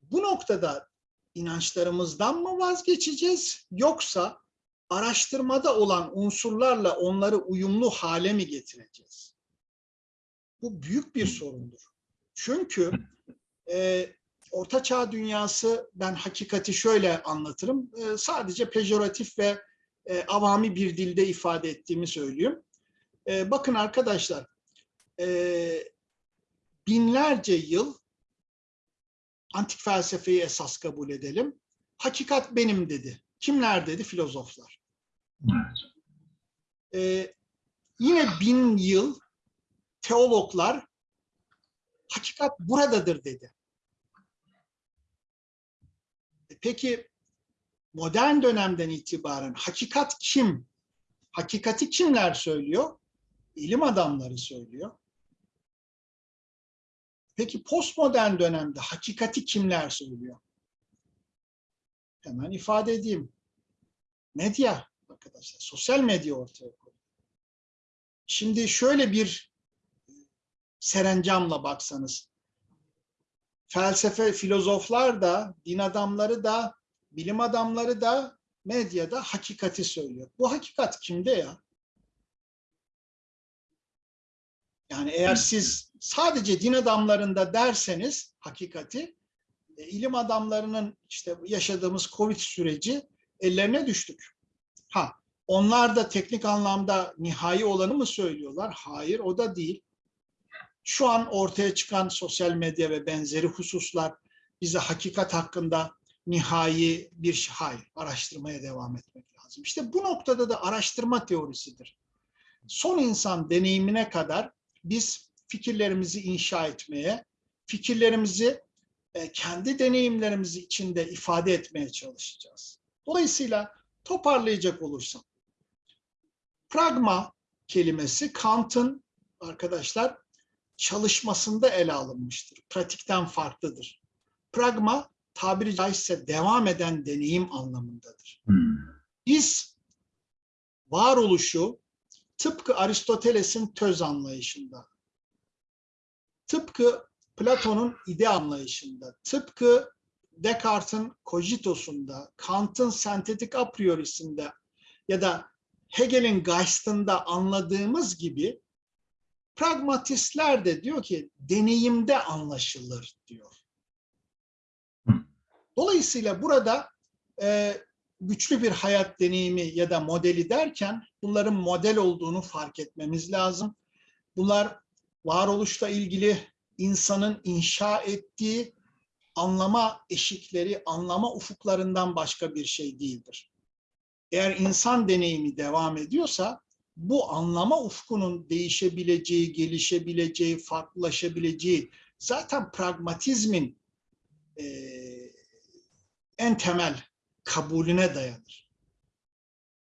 S2: Bu noktada inançlarımızdan mı vazgeçeceğiz yoksa araştırmada olan unsurlarla onları uyumlu hale mi getireceğiz? Bu büyük bir sorundur. Çünkü e, Orta Çağ dünyası ben hakikati şöyle anlatırım. E, sadece pejoratif ve e, avami bir dilde ifade ettiğimi söyleyeyim. E, bakın arkadaşlar, e, binlerce yıl antik felsefeyi esas kabul edelim. Hakikat benim dedi. Kimler dedi? Filozoflar.
S1: Evet.
S2: E, yine bin yıl teologlar hakikat buradadır dedi. E, Peki modern dönemden itibaren hakikat kim? Hakikati kimler söylüyor? İlim adamları söylüyor. Peki postmodern dönemde hakikati kimler söylüyor? Hemen ifade edeyim. Medya arkadaşlar, sosyal medya ortaya koyuyor. Şimdi şöyle bir serencamla baksanız, felsefe, filozoflar da, din adamları da, bilim adamları da medyada hakikati söylüyor. Bu hakikat kimde ya? Yani eğer siz sadece din adamlarında derseniz hakikati, e, ilim adamlarının işte yaşadığımız Covid süreci ellerine düştük. Ha, onlar da teknik anlamda nihai olanı mı söylüyorlar? Hayır, o da değil. Şu an ortaya çıkan sosyal medya ve benzeri hususlar bize hakikat hakkında nihai bir şey, hayır, araştırmaya devam etmek lazım. İşte bu noktada da araştırma teorisidir. Son insan deneyimine kadar biz fikirlerimizi inşa etmeye, fikirlerimizi e, kendi deneyimlerimizi içinde ifade etmeye çalışacağız. Dolayısıyla toparlayacak olursam, pragma kelimesi Kant'ın arkadaşlar çalışmasında ele alınmıştır. Pratikten farklıdır. Pragma tabiri caizse devam eden deneyim anlamındadır.
S1: Hmm.
S2: Biz varoluşu tıpkı Aristoteles'in töz anlayışında, tıpkı Platon'un ide anlayışında, tıpkı Descartes'in kojitosunda, Kant'ın sentetik a priorisinde ya da Hegel'in Geist'ında anladığımız gibi pragmatistler de diyor ki deneyimde anlaşılır diyor. Dolayısıyla burada e, güçlü bir hayat deneyimi ya da modeli derken bunların model olduğunu fark etmemiz lazım. Bunlar varoluşla ilgili insanın inşa ettiği anlama eşikleri, anlama ufuklarından başka bir şey değildir. Eğer insan deneyimi devam ediyorsa bu anlama ufkunun değişebileceği, gelişebileceği, farklılaşabileceği zaten pragmatizmin e, en temel kabulüne dayanır.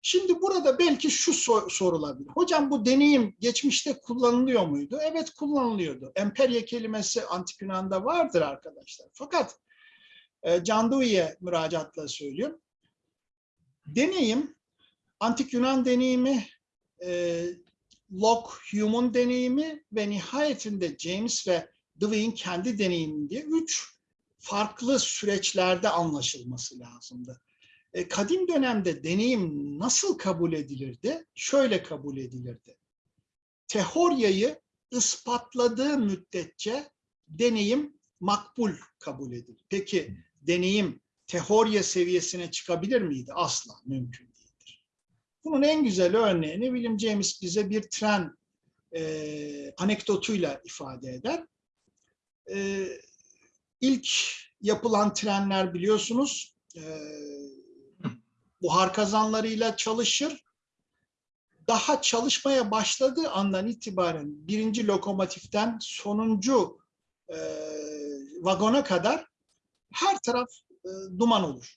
S2: Şimdi burada belki şu sor- sorulabilir. Hocam bu deneyim geçmişte kullanılıyor muydu? Evet kullanılıyordu. Emperya kelimesi antik Yunan'da vardır arkadaşlar. Fakat e, Can Dewey'e müracaatla söylüyorum. Deneyim, antik Yunan deneyimi, e, Locke, Hume'un deneyimi ve nihayetinde James ve Dewey'in kendi deneyiminde üç farklı süreçlerde anlaşılması lazımdı. E, kadim dönemde deneyim nasıl kabul edilirdi? Şöyle kabul edilirdi. Teoryayı ispatladığı müddetçe deneyim makbul kabul edilir. Peki deneyim teorya seviyesine çıkabilir miydi? Asla mümkün değildir. Bunun en güzel örneğini William James bize bir tren e, anekdotuyla ifade eder. E, ilk yapılan trenler biliyorsunuz e, buhar kazanlarıyla çalışır. Daha çalışmaya başladığı andan itibaren birinci lokomotiften sonuncu e, vagona kadar her taraf e, duman olur.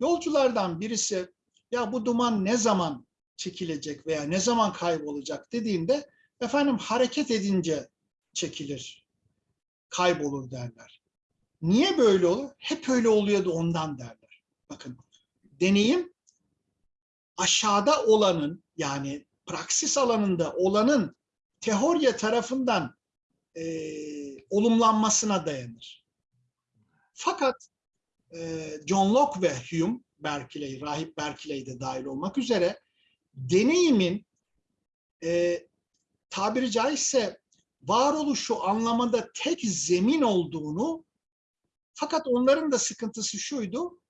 S2: Yolculardan birisi ya bu duman ne zaman çekilecek veya ne zaman kaybolacak dediğinde efendim hareket edince çekilir, kaybolur derler. Niye böyle olur? Hep öyle oluyordu ondan derler. Bakın deneyim aşağıda olanın yani praksis alanında olanın teorya tarafından e, olumlanmasına dayanır. Fakat e, John Locke ve Hume, Berkeley, Rahip Berkeley de dahil olmak üzere deneyimin e, tabiri caizse varoluşu anlamada tek zemin olduğunu fakat onların da sıkıntısı şuydu,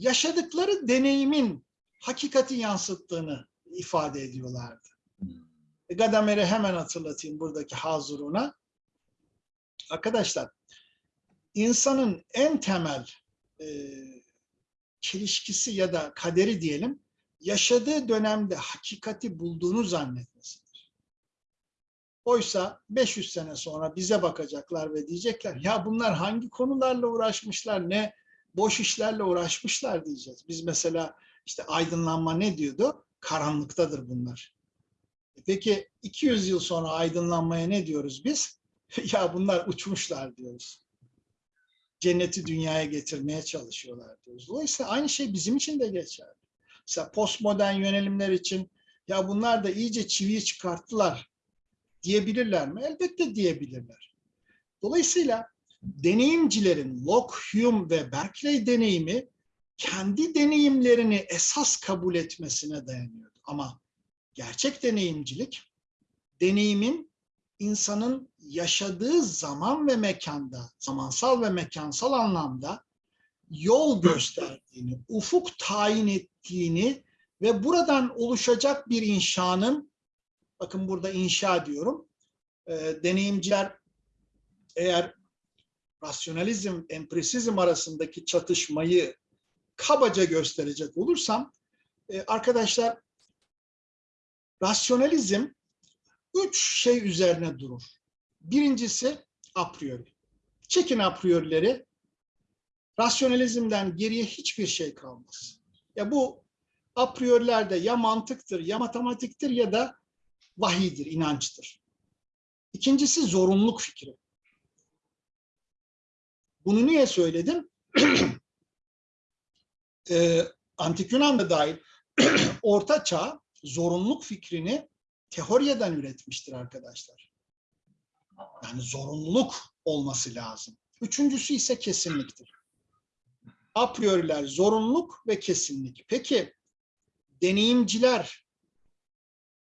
S2: yaşadıkları deneyimin hakikati yansıttığını ifade ediyorlardı. E, Gadamer'i hemen hatırlatayım buradaki hazıruna. Arkadaşlar, insanın en temel e, çelişkisi ya da kaderi diyelim, yaşadığı dönemde hakikati bulduğunu zannetmesidir. Oysa 500 sene sonra bize bakacaklar ve diyecekler, ya bunlar hangi konularla uğraşmışlar, ne boş işlerle uğraşmışlar diyeceğiz. Biz mesela işte aydınlanma ne diyordu? Karanlıktadır bunlar. E Peki 200 yıl sonra aydınlanmaya ne diyoruz biz? [LAUGHS] ya bunlar uçmuşlar diyoruz. Cenneti dünyaya getirmeye çalışıyorlar diyoruz. Dolayısıyla aynı şey bizim için de geçerli. Mesela postmodern yönelimler için ya bunlar da iyice çiviyi çıkarttılar diyebilirler mi? Elbette diyebilirler. Dolayısıyla deneyimcilerin Locke, Hume ve Berkeley deneyimi kendi deneyimlerini esas kabul etmesine dayanıyordu. Ama gerçek deneyimcilik deneyimin insanın yaşadığı zaman ve mekanda, zamansal ve mekansal anlamda yol gösterdiğini, ufuk tayin ettiğini ve buradan oluşacak bir inşanın, bakın burada inşa diyorum, e, deneyimciler eğer rasyonalizm, empirisizm arasındaki çatışmayı kabaca gösterecek olursam, e, arkadaşlar rasyonalizm üç şey üzerine durur. Birincisi a priori. Çekin a priorileri, rasyonalizmden geriye hiçbir şey kalmaz. Ya bu a prioriler de ya mantıktır, ya matematiktir ya da vahiydir, inançtır. İkincisi zorunluluk fikri. Bunu niye söyledim? [CLEARS THROAT] e, Antik Yunan'da dahil [CLEARS THROAT] Orta Çağ zorunluluk fikrini teoriyeden üretmiştir arkadaşlar. Yani zorunluluk olması lazım. Üçüncüsü ise kesinliktir. A prioriler zorunluluk ve kesinlik. Peki deneyimciler,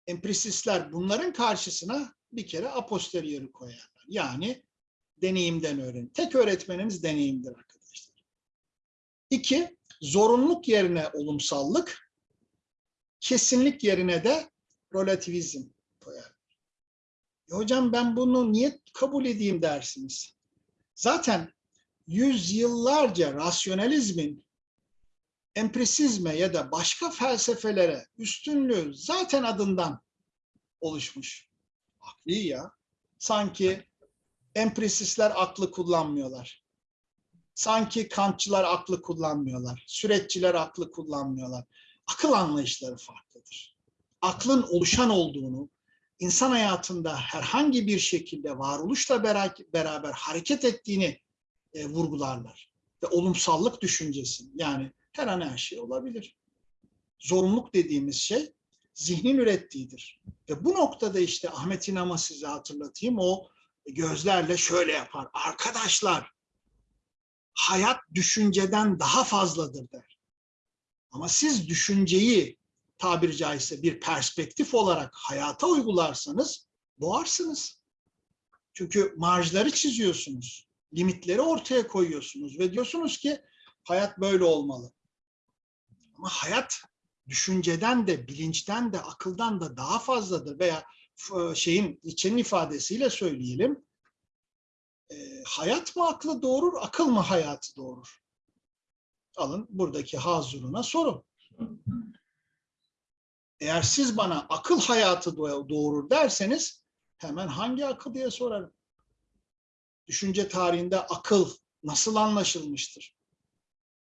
S2: empirisistler bunların karşısına bir kere a posteriori koyarlar. Yani deneyimden öğren. Tek öğretmenimiz deneyimdir arkadaşlar. İki, zorunluluk yerine olumsallık, kesinlik yerine de relativizm koyar. E hocam ben bunu niye kabul edeyim dersiniz. Zaten yüzyıllarca rasyonalizmin empirisizme ya da başka felsefelere üstünlüğü zaten adından oluşmuş. Akli ya. Sanki empirisistler aklı kullanmıyorlar. Sanki kantçılar aklı kullanmıyorlar. Süreççiler aklı kullanmıyorlar. Akıl anlayışları farklıdır. Aklın oluşan olduğunu, insan hayatında herhangi bir şekilde varoluşla beraber hareket ettiğini e, vurgularlar. Ve olumsallık düşüncesi yani her an her şey olabilir. Zorunluluk dediğimiz şey zihnin ürettiğidir. Ve bu noktada işte Ahmet İnam'a size hatırlatayım o gözlerle şöyle yapar. Arkadaşlar hayat düşünceden daha fazladır der. Ama siz düşünceyi tabiri caizse bir perspektif olarak hayata uygularsanız boğarsınız. Çünkü marjları çiziyorsunuz. Limitleri ortaya koyuyorsunuz ve diyorsunuz ki hayat böyle olmalı. Ama hayat düşünceden de, bilinçten de, akıldan da daha fazladır veya şeyin içenin ifadesiyle söyleyelim. e, hayat mı aklı doğurur, akıl mı hayatı doğurur? Alın buradaki hazuruna sorun. Eğer siz bana akıl hayatı doğ- doğurur derseniz hemen hangi akıl diye sorarım. Düşünce tarihinde akıl nasıl anlaşılmıştır?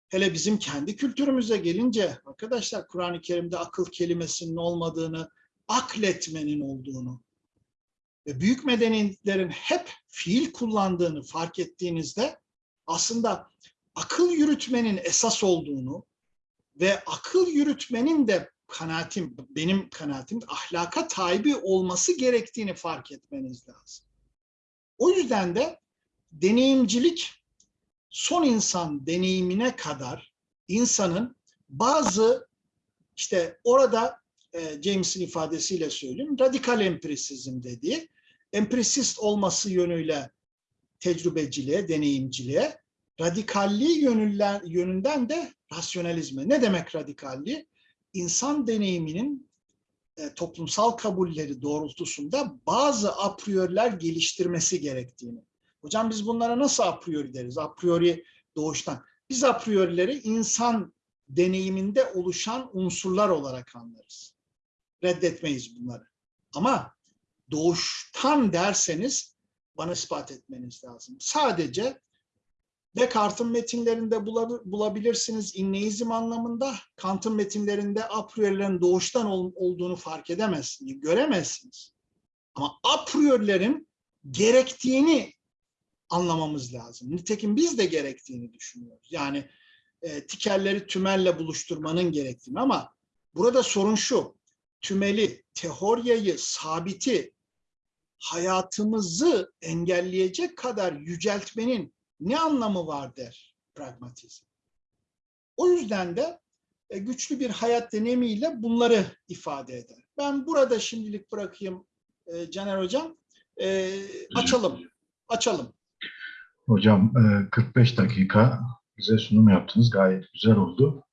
S2: Hele bizim kendi kültürümüze gelince arkadaşlar Kur'an-ı Kerim'de akıl kelimesinin olmadığını, akletmenin olduğunu ve büyük medeniyetlerin hep fiil kullandığını fark ettiğinizde aslında akıl yürütmenin esas olduğunu ve akıl yürütmenin de kanaatim, benim kanaatim ahlaka tabi olması gerektiğini fark etmeniz lazım. O yüzden de deneyimcilik son insan deneyimine kadar insanın bazı işte orada e, James'in ifadesiyle söyleyeyim radikal empirisizm dediği empirisist olması yönüyle tecrübeciliğe, deneyimciliğe radikalliği yönünden, de rasyonalizme. Ne demek radikalliği? İnsan deneyiminin e, toplumsal kabulleri doğrultusunda bazı a priori'ler geliştirmesi gerektiğini. Hocam biz bunlara nasıl a priori deriz? A priori doğuştan. Biz a priori'leri insan deneyiminde oluşan unsurlar olarak anlarız. Reddetmeyiz bunları. Ama doğuştan derseniz bana ispat etmeniz lazım. Sadece Descartes'in metinlerinde bulabi- bulabilirsiniz inneizm anlamında. Kant'ın metinlerinde a priori'lerin doğuştan ol- olduğunu fark edemezsiniz, göremezsiniz. Ama a priori'lerin gerektiğini anlamamız lazım. Nitekim biz de gerektiğini düşünüyoruz. Yani e, tikerleri tümelle buluşturmanın gerektiğini ama burada sorun şu. Tümeli, teoryayı, sabiti hayatımızı engelleyecek kadar yüceltmenin ne anlamı var der pragmatizm. O yüzden de e, güçlü bir hayat deneyimiyle bunları ifade eder. Ben burada şimdilik bırakayım e, Caner Hocam. E, açalım, açalım.
S1: Hocam e, 45 dakika bize sunum yaptınız. Gayet güzel oldu.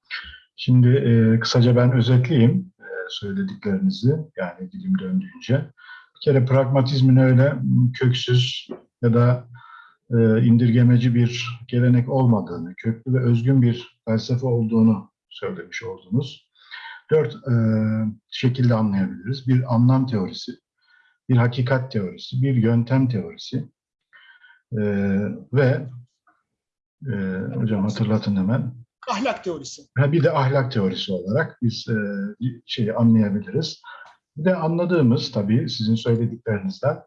S1: Şimdi kısaca ben özetleyeyim söylediklerinizi yani dilim döndüğünce. Bir kere pragmatizmin öyle köksüz ya da e, indirgemeci bir gelenek olmadığını, köklü ve özgün bir felsefe olduğunu söylemiş oldunuz. Dört e, şekilde anlayabiliriz. Bir anlam teorisi, bir hakikat teorisi, bir yöntem teorisi e, ve e, hocam hatırlatın hemen
S2: Ahlak teorisi.
S1: Ha, bir de ahlak teorisi olarak biz e, şeyi anlayabiliriz. Bir de anladığımız tabii sizin söylediklerinizden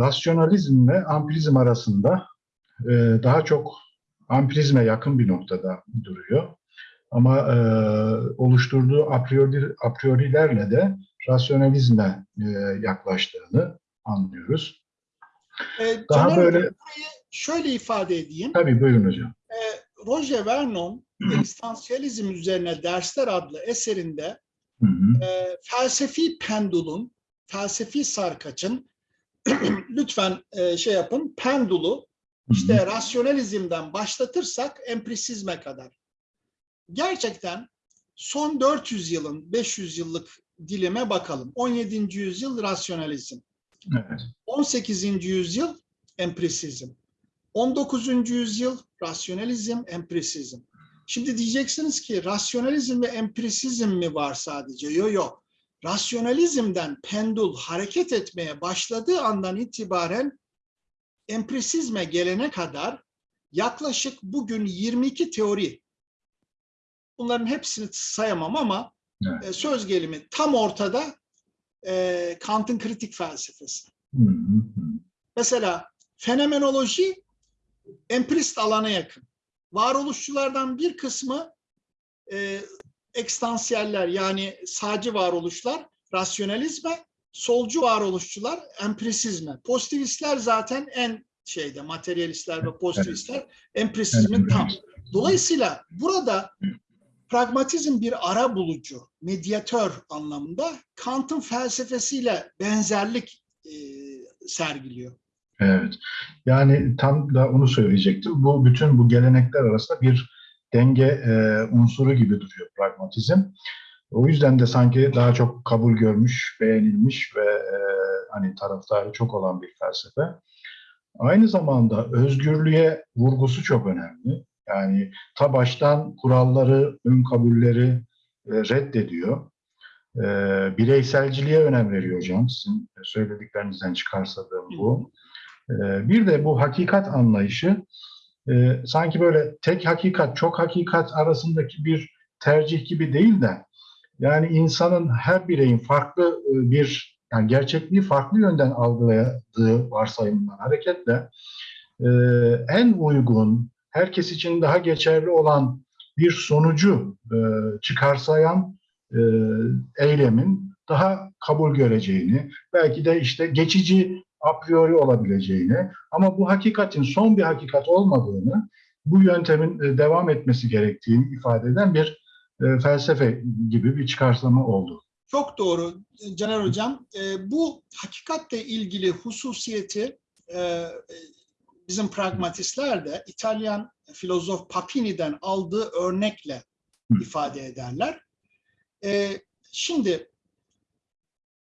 S1: rasyonalizm ve ampirizm arasında e, daha çok ampirizme yakın bir noktada duruyor. Ama e, oluşturduğu a priori, a priorilerle de rasyonalizme e, yaklaştığını anlıyoruz.
S2: E,
S1: Daha
S2: Caner
S1: böyle
S2: şöyle ifade edeyim.
S1: tabii buyurun hocam.
S2: Roger Vernon Ekstansiyalizm üzerine dersler adlı eserinde
S1: Hı hı.
S2: e, felsefi pendulun, felsefi sarkaçın [CLEARS THROAT] lütfen e, şey yapın pendulu
S1: hı.
S2: işte rasyonalizmden başlatırsak empirisizme kadar. Gerçekten son 400 yılın 500 yıllık dilime bakalım. 17. yüzyıl rasyonalizm.
S1: Evet.
S2: 18. yüzyıl empirisizm. 19. yüzyıl rasyonalizm, empirisizm. Şimdi diyeceksiniz ki rasyonalizm ve empirisizm mi var sadece? Yok yok. Rasyonalizmden pendul hareket etmeye başladığı andan itibaren empirisizme gelene kadar yaklaşık bugün 22 teori. Bunların hepsini sayamam ama
S1: Evet.
S2: e, söz gelimi tam ortada e, Kant'ın kritik felsefesi.
S1: Hı hı hı.
S2: Mesela fenomenoloji empirist alana yakın. Varoluşçulardan bir kısmı e, ekstansiyeller yani sağcı varoluşlar rasyonalizme, solcu varoluşçular empirisizme. Pozitivistler zaten en şeyde materyalistler ve pozitivistler empirisizmin tam. Dolayısıyla burada pragmatizm bir ara bulucu, medyatör anlamında Kant'ın felsefesiyle benzerlik e, sergiliyor.
S1: Evet. Yani tam da onu söyleyecektim. Bu bütün bu gelenekler arasında bir denge e, unsuru gibi duruyor pragmatizm. O yüzden de sanki daha çok kabul görmüş, beğenilmiş ve e, hani taraftarı çok olan bir felsefe. Aynı zamanda özgürlüğe vurgusu çok önemli. Yani ta baştan kuralları, ön kabulleri e, reddediyor. E, bireyselciliğe önem veriyor hocam. Sizin söylediklerinizden çıkarsadığım bu. Ee, Bir de bu hakikat anlayışı e, sanki böyle tek hakikat, çok hakikat arasındaki bir tercih gibi değil de yani insanın her bireyin farklı e, bir yani gerçekliği farklı yönden algıladığı varsayımından hareketle e, en uygun, herkes için daha geçerli olan bir sonucu çıkarsayan eylemin daha kabul göreceğini, belki de işte geçici a priori olabileceğini ama bu hakikatin son bir hakikat olmadığını, bu yöntemin e, devam etmesi gerektiğini ifade eden bir e, felsefe gibi bir çıkarsama oldu.
S2: Çok doğru Caner Hocam. E, bu hakikatle ilgili hususiyeti bizim pragmatistler de İtalyan filozof Papini'den aldığı örnekle ifade ederler. Şimdi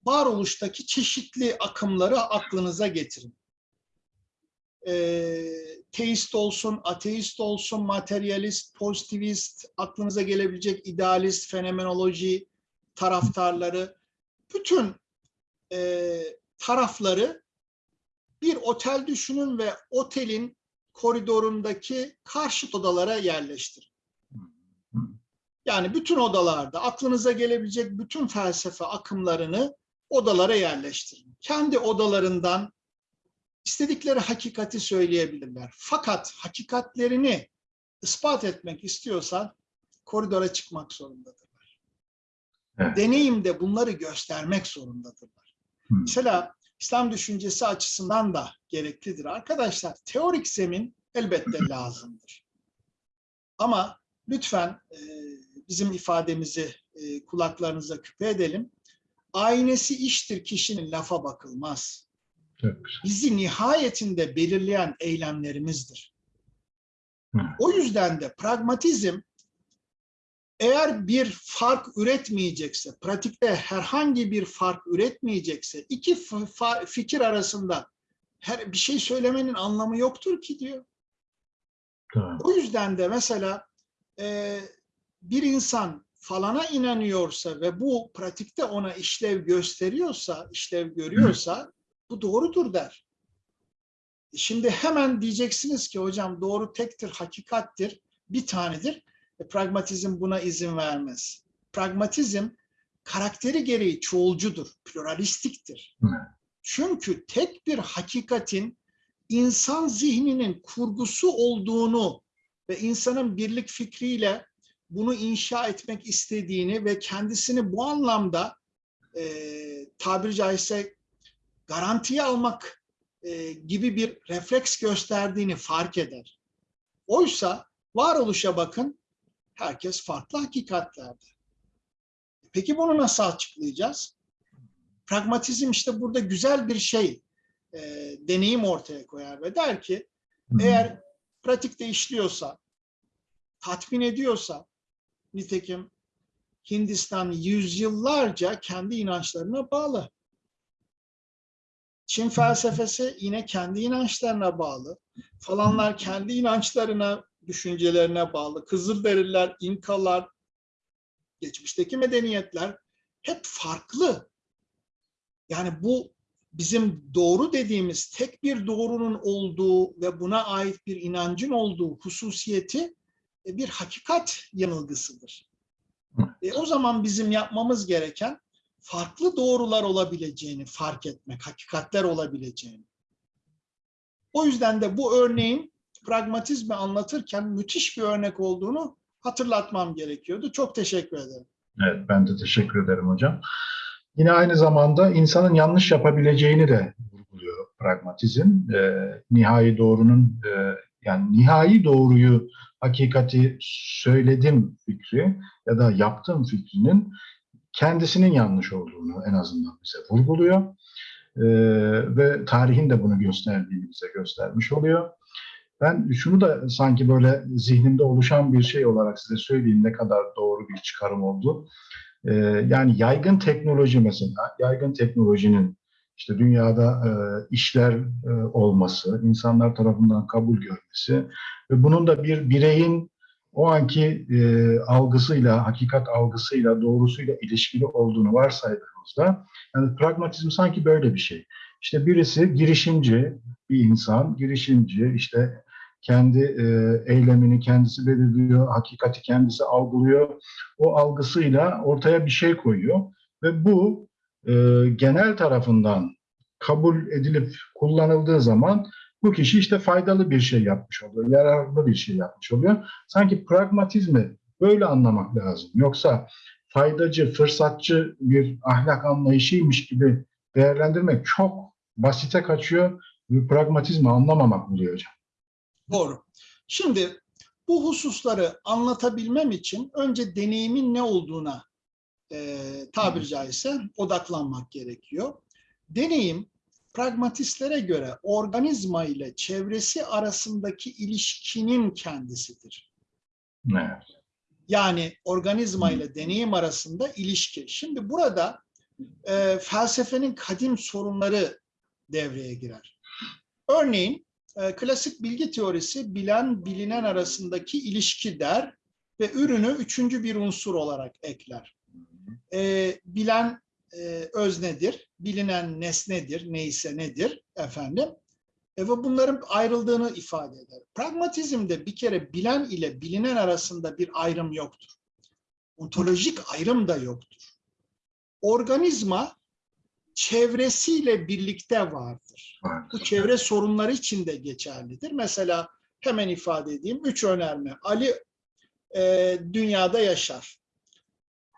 S2: varoluştaki çeşitli akımları aklınıza getirin. E, teist olsun, ateist olsun, materyalist, pozitivist, aklınıza gelebilecek idealist, fenomenoloji taraftarları, bütün e, tarafları bir otel düşünün ve otelin koridorundaki karşıt odalara yerleştirin. Yani bütün odalarda aklınıza gelebilecek bütün felsefe akımlarını odalara yerleştirin. Kendi odalarından istedikleri hakikati söyleyebilirler. Fakat hakikatlerini ispat etmek istiyorsan koridora çıkmak zorundadırlar.
S1: Evet.
S2: Deneyimde bunları göstermek zorundadırlar.
S1: Hı.
S2: Mesela İslam düşüncesi açısından da gereklidir. Arkadaşlar teorik zemin elbette [LAUGHS] lazımdır. Ama lütfen e, bizim ifademizi e, kulaklarınıza küpe edelim. Aynesi iştir kişinin lafa bakılmaz. Bizi nihayetinde belirleyen eylemlerimizdir. O yüzden de pragmatizm eğer bir fark üretmeyecekse, pratikte herhangi bir fark üretmeyecekse, iki fikir arasında her bir şey söylemenin anlamı yoktur ki diyor.
S1: Tamam.
S2: O yüzden de mesela e, bir insan falana inanıyorsa ve bu pratikte ona işlev gösteriyorsa, işlev görüyorsa bu doğrudur der. Şimdi hemen diyeceksiniz ki hocam doğru tektir, hakikattir, bir tanedir. E, pragmatizm buna izin vermez. Pragmatizm karakteri gereği çoğulcudur, pluralistiktir. Çünkü tek bir hakikatin insan zihninin kurgusu olduğunu ve insanın birlik fikriyle bunu inşa etmek istediğini ve kendisini bu anlamda e, tabiri caizse garantiye almak e, gibi bir refleks gösterdiğini fark eder. Oysa varoluşa bakın, herkes farklı hakikatlerde. Peki bunu nasıl açıklayacağız? Pragmatizm işte burada güzel bir şey, e, deneyim ortaya koyar ve der ki, eğer pratikte işliyorsa, tatmin ediyorsa, nitekim Hindistan yüzyıllarca kendi inançlarına bağlı. Çin felsefesi yine kendi inançlarına bağlı. Falanlar kendi inançlarına, düşüncelerine bağlı. Kızılderililer, İnkalar, geçmişteki medeniyetler hep farklı. Yani bu bizim doğru dediğimiz tek bir doğrunun olduğu ve buna ait bir inancın olduğu hususiyeti bir hakikat yanılgısıdır. E, o zaman bizim yapmamız gereken farklı doğrular olabileceğini fark etmek, hakikatler olabileceğini. O yüzden de bu örneğin pragmatizmi anlatırken müthiş bir örnek olduğunu hatırlatmam gerekiyordu. Çok teşekkür ederim.
S1: Evet, ben de teşekkür ederim hocam. Yine aynı zamanda insanın yanlış yapabileceğini de vurguluyor pragmatizm. E, nihai doğrunun e, yani nihai doğruyu, hakikati söyledim fikri ya da yaptım fikrinin kendisinin yanlış olduğunu en azından bize vurguluyor. E, ve tarihin de bunu gösterdiğini bize göstermiş oluyor. Ben şunu da sanki böyle zihnimde oluşan bir şey olarak size söyleyeyim ne kadar doğru bir çıkarım oldu. Ee, yani yaygın teknoloji mesela, yaygın teknolojinin işte dünyada e, işler e, olması, insanlar tarafından kabul görmesi ve bunun da bir bireyin o anki e, algısıyla, hakikat algısıyla, doğrusuyla ilişkili olduğunu varsaydığımızda, yani pragmatizm sanki böyle bir şey. İşte birisi girişimci bir insan, girişimci işte kendi e, eylemini kendisi belirliyor, hakikati kendisi algılıyor. O algısıyla ortaya bir şey koyuyor ve bu e, genel tarafından kabul edilip kullanıldığı zaman bu kişi işte faydalı bir şey yapmış oluyor, yararlı bir şey yapmış oluyor. Sanki pragmatizmi böyle anlamak lazım. Yoksa faydacı, fırsatçı bir ahlak anlayışıymış gibi değerlendirmek çok basite kaçıyor pragmatizmi anlamamak oluyor hocam.
S2: Doğru. Şimdi bu hususları anlatabilmem için önce deneyimin ne olduğuna e, tabiri caizse odaklanmak gerekiyor. Deneyim pragmatistlere göre organizma ile çevresi arasındaki ilişkinin kendisidir.
S1: Evet.
S2: Yani organizma ile deneyim arasında ilişki. Şimdi burada e, felsefenin kadim sorunları devreye girer. Örneğin e, klasik bilgi teorisi bilen bilinen arasındaki ilişki der ve ürünü üçüncü bir unsur olarak ekler. E, bilen e, öznedir, bilinen nesnedir, neyse nedir efendim. E, ve bunların ayrıldığını ifade eder. Pragmatizmde bir kere bilen ile bilinen arasında bir ayrım yoktur. Ontolojik ayrım da yoktur. Organizma çevresiyle birlikte vardır. Bu çevre sorunları için de geçerlidir. Mesela hemen ifade edeyim. Üç önerme. Ali e, dünyada yaşar.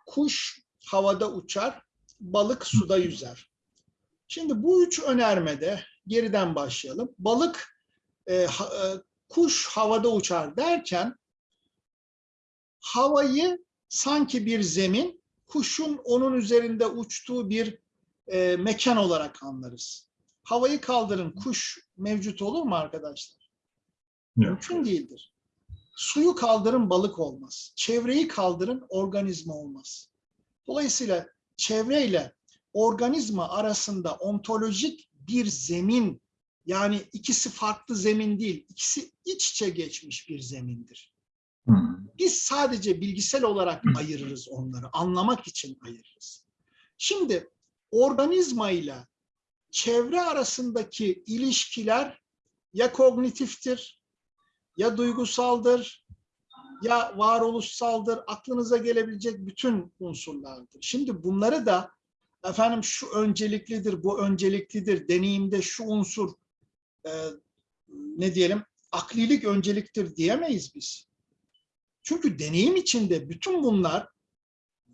S2: Kuş havada uçar. Balık suda yüzer. Şimdi bu üç önermede geriden başlayalım. Balık, e, ha, e, kuş havada uçar derken havayı sanki bir zemin, kuşun onun üzerinde uçtuğu bir e, mekan olarak anlarız. Havayı kaldırın, kuş mevcut olur mu arkadaşlar?
S1: Yok.
S2: Mümkün değildir. Suyu kaldırın, balık olmaz. Çevreyi kaldırın, organizma olmaz. Dolayısıyla çevreyle organizma arasında ontolojik bir zemin, yani ikisi farklı zemin değil, ikisi iç içe geçmiş bir zemindir.
S1: Hı.
S2: Biz sadece bilgisel olarak ayırırız onları, anlamak için ayırırız. Şimdi organizma ile çevre arasındaki ilişkiler ya kognitiftir, ya duygusaldır, ya varoluşsaldır, aklınıza gelebilecek bütün unsurlardır. Şimdi bunları da efendim şu önceliklidir, bu önceliklidir, deneyimde şu unsur e, ne diyelim aklilik önceliktir diyemeyiz biz. Çünkü deneyim içinde bütün bunlar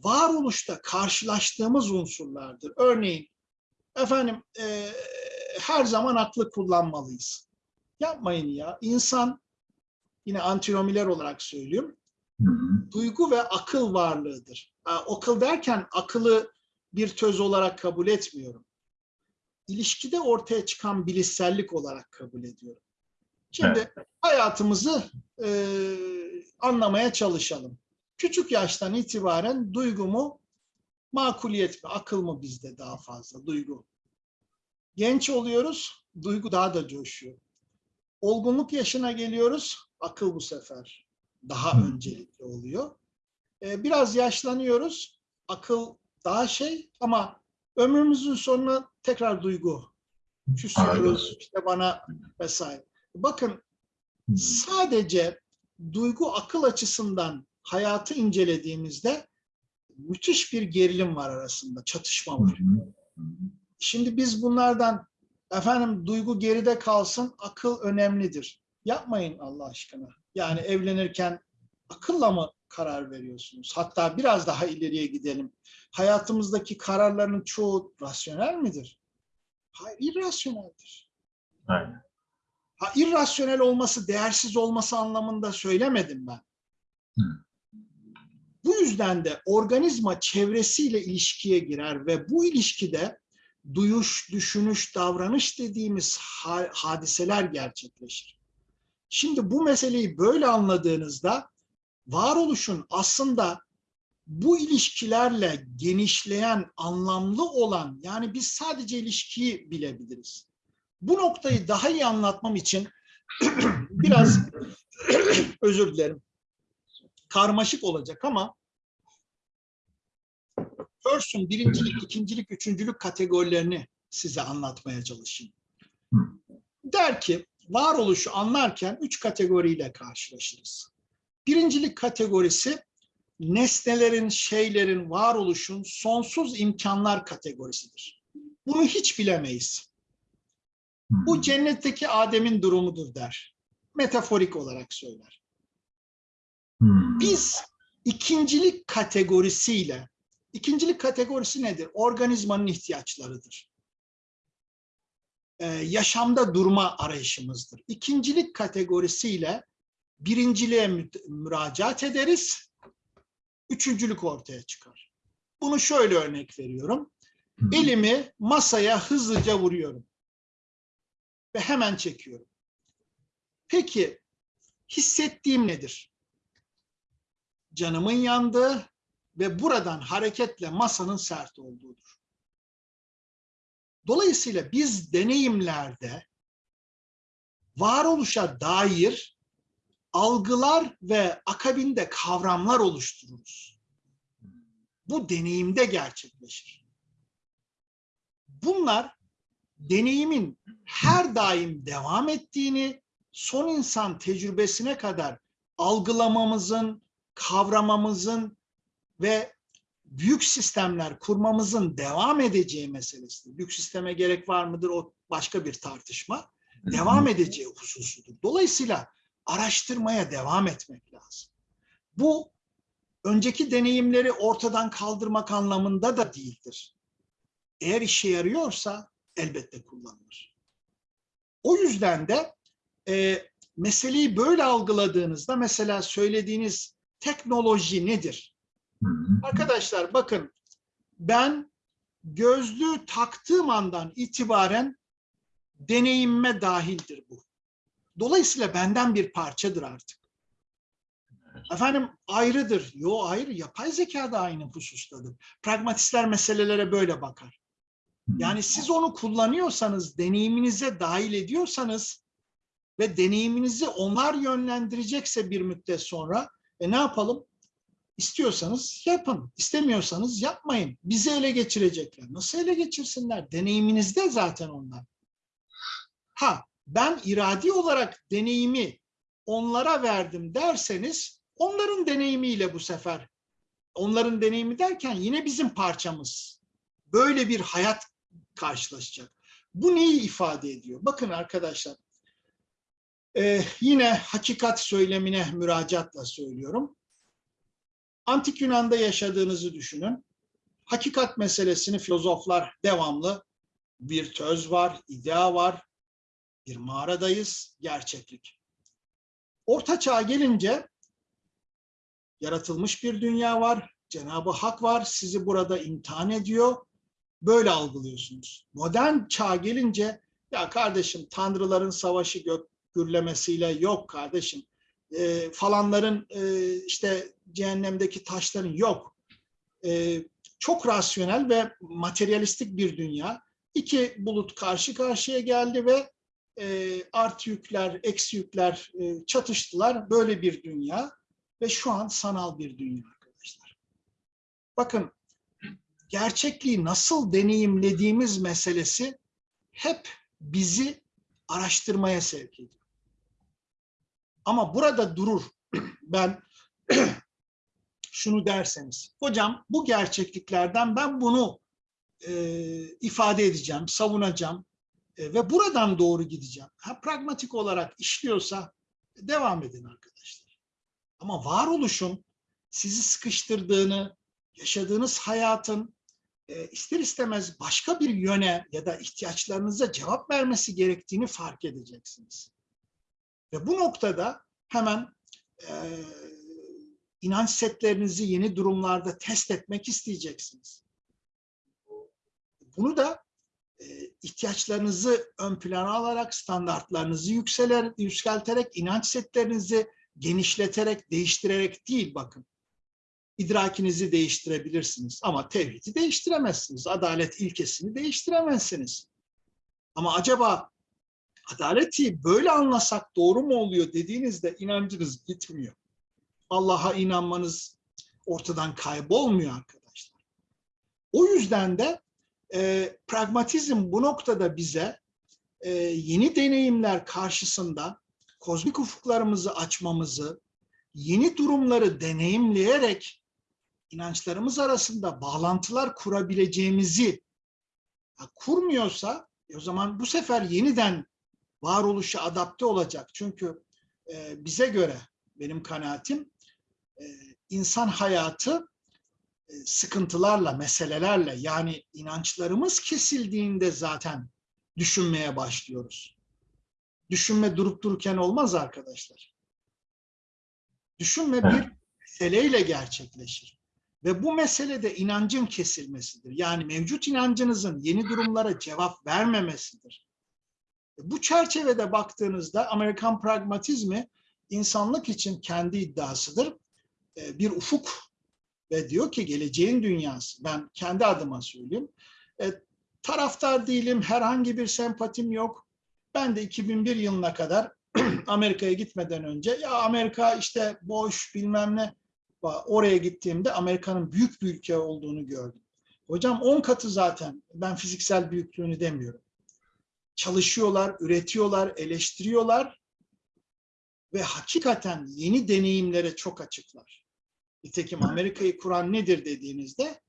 S2: varoluşta karşılaştığımız unsurlardır. Örneğin efendim e, her zaman aklı kullanmalıyız. Yapmayın ya. İnsan yine antinomiler olarak söylüyorum. Duygu ve akıl varlığıdır. Akıl derken akıllı bir töz olarak kabul etmiyorum. İlişkide ortaya çıkan bilişsellik olarak kabul ediyorum. Şimdi hayatımızı e, anlamaya çalışalım. Küçük yaştan itibaren duygu mu, makuliyet mi, akıl mı bizde daha fazla duygu. Genç oluyoruz, duygu daha da coşuyor. Olgunluk yaşına geliyoruz, akıl bu sefer daha öncelikli oluyor. Ee, biraz yaşlanıyoruz, akıl daha şey ama ömrümüzün sonuna tekrar duygu. Küsüyoruz, işte bana vesaire. Bakın sadece duygu akıl açısından hayatı incelediğimizde müthiş bir gerilim var arasında, çatışma var. Şimdi biz bunlardan efendim duygu geride kalsın, akıl önemlidir. Yapmayın Allah aşkına. Yani evlenirken akılla mı karar veriyorsunuz? Hatta biraz daha ileriye gidelim. Hayatımızdaki kararların çoğu rasyonel midir? Hayır, irrasyoneldir.
S1: Aynen.
S2: Ha, irrasyonel olması, değersiz olması anlamında söylemedim ben.
S1: Hı.
S2: Bu yüzden de organizma çevresiyle ilişkiye girer ve bu ilişkide duyuş, düşünüş, davranış dediğimiz ha- hadiseler gerçekleşir. Şimdi bu meseleyi böyle anladığınızda varoluşun aslında bu ilişkilerle genişleyen, anlamlı olan yani biz sadece ilişkiyi bilebiliriz. Bu noktayı daha iyi anlatmam için [CLEARS THROAT] biraz [CLEARS THROAT] özür dilerim. Karmaşık olacak ama First'ün birincilik, ikincilik, üçüncülük kategorilerini size anlatmaya çalışayım. Der ki varoluşu anlarken üç kategoriyle karşılaşırız. Birincilik kategorisi nesnelerin, şeylerin, varoluşun sonsuz imkanlar kategorisidir. Bunu hiç bilemeyiz. Bu cennetteki Adem'in durumudur der. Metaforik olarak söyler.
S1: Hmm.
S2: Biz ikincilik kategorisiyle, ikincilik kategorisi nedir? Organizmanın ihtiyaçlarıdır. Ee, yaşamda durma arayışımızdır. İkincilik kategorisiyle birinciliğe mü- müracaat ederiz. Üçüncülük ortaya çıkar. Bunu şöyle örnek veriyorum. Elimi masaya hızlıca vuruyorum. Ve hemen çekiyorum. Peki hissettiğim nedir? Canımın yandığı ve buradan hareketle masanın sert olduğudur. Dolayısıyla biz deneyimlerde varoluşa dair algılar ve akabinde kavramlar oluştururuz. Bu deneyimde gerçekleşir. Bunlar deneyimin her daim devam ettiğini, son insan tecrübesine kadar algılamamızın, kavramamızın ve büyük sistemler kurmamızın devam edeceği meselesidir. Büyük sisteme gerek var mıdır o başka bir tartışma. Devam edeceği hususudur. Dolayısıyla araştırmaya devam etmek lazım. Bu önceki deneyimleri ortadan kaldırmak anlamında da değildir. Eğer işe yarıyorsa elbette kullanılır. O yüzden de e, meseleyi böyle algıladığınızda mesela söylediğiniz teknoloji nedir? Arkadaşlar bakın ben gözlüğü taktığım andan itibaren deneyimime dahildir bu. Dolayısıyla benden bir parçadır artık. Efendim ayrıdır. Yo ayrı. Yapay zeka da aynı husustadır. Pragmatistler meselelere böyle bakar. Yani siz onu kullanıyorsanız, deneyiminize dahil ediyorsanız ve deneyiminizi onlar yönlendirecekse bir müddet sonra e ne yapalım? İstiyorsanız yapın, istemiyorsanız yapmayın. Bizi ele geçirecekler. Nasıl ele geçirsinler? Deneyiminizde zaten onlar. Ha, ben iradi olarak deneyimi onlara verdim derseniz onların deneyimiyle bu sefer onların deneyimi derken yine bizim parçamız. Böyle bir hayat karşılaşacak. Bu neyi ifade ediyor? Bakın arkadaşlar, e, yine hakikat söylemine müracaatla söylüyorum. Antik Yunan'da yaşadığınızı düşünün. Hakikat meselesini filozoflar devamlı bir töz var, idea var, bir mağaradayız, gerçeklik. Orta çağa gelince yaratılmış bir dünya var, Cenab-ı Hak var, sizi burada imtihan ediyor. Böyle algılıyorsunuz. Modern çağ gelince ya kardeşim tanrıların savaşı gök gürlemesiyle yok kardeşim. E, falanların e, işte cehennemdeki taşların yok. E, çok rasyonel ve materyalistik bir dünya. İki bulut karşı karşıya geldi ve e, artı yükler, eksi yükler e, çatıştılar. Böyle bir dünya ve şu an sanal bir dünya arkadaşlar. Bakın gerçekliği nasıl deneyimlediğimiz meselesi hep bizi araştırmaya sevk ediyor. Ama burada durur. [CLEARS THROAT] Ben şunu derseniz, hocam bu gerçekliklerden ben bunu e, ifade edeceğim, savunacağım e, ve buradan doğru gideceğim. Ha, pragmatik olarak işliyorsa devam edin arkadaşlar. Ama varoluşun sizi sıkıştırdığını, yaşadığınız hayatın e, ister istemez başka bir yöne ya da ihtiyaçlarınıza cevap vermesi gerektiğini fark edeceksiniz. Ve bu noktada hemen e, inanç setlerinizi yeni durumlarda test etmek isteyeceksiniz. Bunu da e, ihtiyaçlarınızı ön plana alarak, standartlarınızı yükseler, yükselterek, inanç setlerinizi genişleterek, değiştirerek değil bakın. İdrakinizi değiştirebilirsiniz ama tevhidi değiştiremezsiniz. Adalet ilkesini değiştiremezsiniz. Ama acaba adaleti böyle anlasak doğru mu oluyor dediğinizde inancınız gitmiyor. Allah'a inanmanız ortadan kaybolmuyor arkadaşlar. O yüzden de e, pragmatizm bu noktada bize e, yeni deneyimler karşısında kozmik ufuklarımızı açmamızı, yeni durumları deneyimleyerek inançlarımız arasında bağlantılar kurabileceğimizi ha, kurmuyorsa e, o zaman bu sefer yeniden varoluşa adapte olacak. Çünkü e, bize göre benim kanaatim insan hayatı e, sıkıntılarla, meselelerle yani inançlarımız kesildiğinde zaten düşünmeye başlıyoruz. Düşünme durup dururken olmaz arkadaşlar. Düşünme bir meseleyle gerçekleşir. Ve bu mesele de inancın kesilmesidir. Yani mevcut inancınızın yeni durumlara cevap vermemesidir. Bu çerçevede baktığınızda Amerikan pragmatizmi insanlık için kendi iddiasıdır. E, Bir ufuk ve diyor ki geleceğin dünyası. Ben kendi adıma söyleyeyim. E, taraftar değilim, herhangi bir sempatim yok. Ben de 2001 yılına kadar [CLEARS THROAT] Amerika'ya gitmeden önce ya Amerika işte boş bilmem ne oraya gittiğimde Amerika'nın büyük bir ülke olduğunu gördüm. Hocam 10 katı zaten ben fiziksel büyüklüğünü demiyorum. Çalışıyorlar, üretiyorlar, eleştiriyorlar ve hakikaten yeni deneyimlere çok açıklar. Nitekim Amerika'yı kuran nedir dediğinizde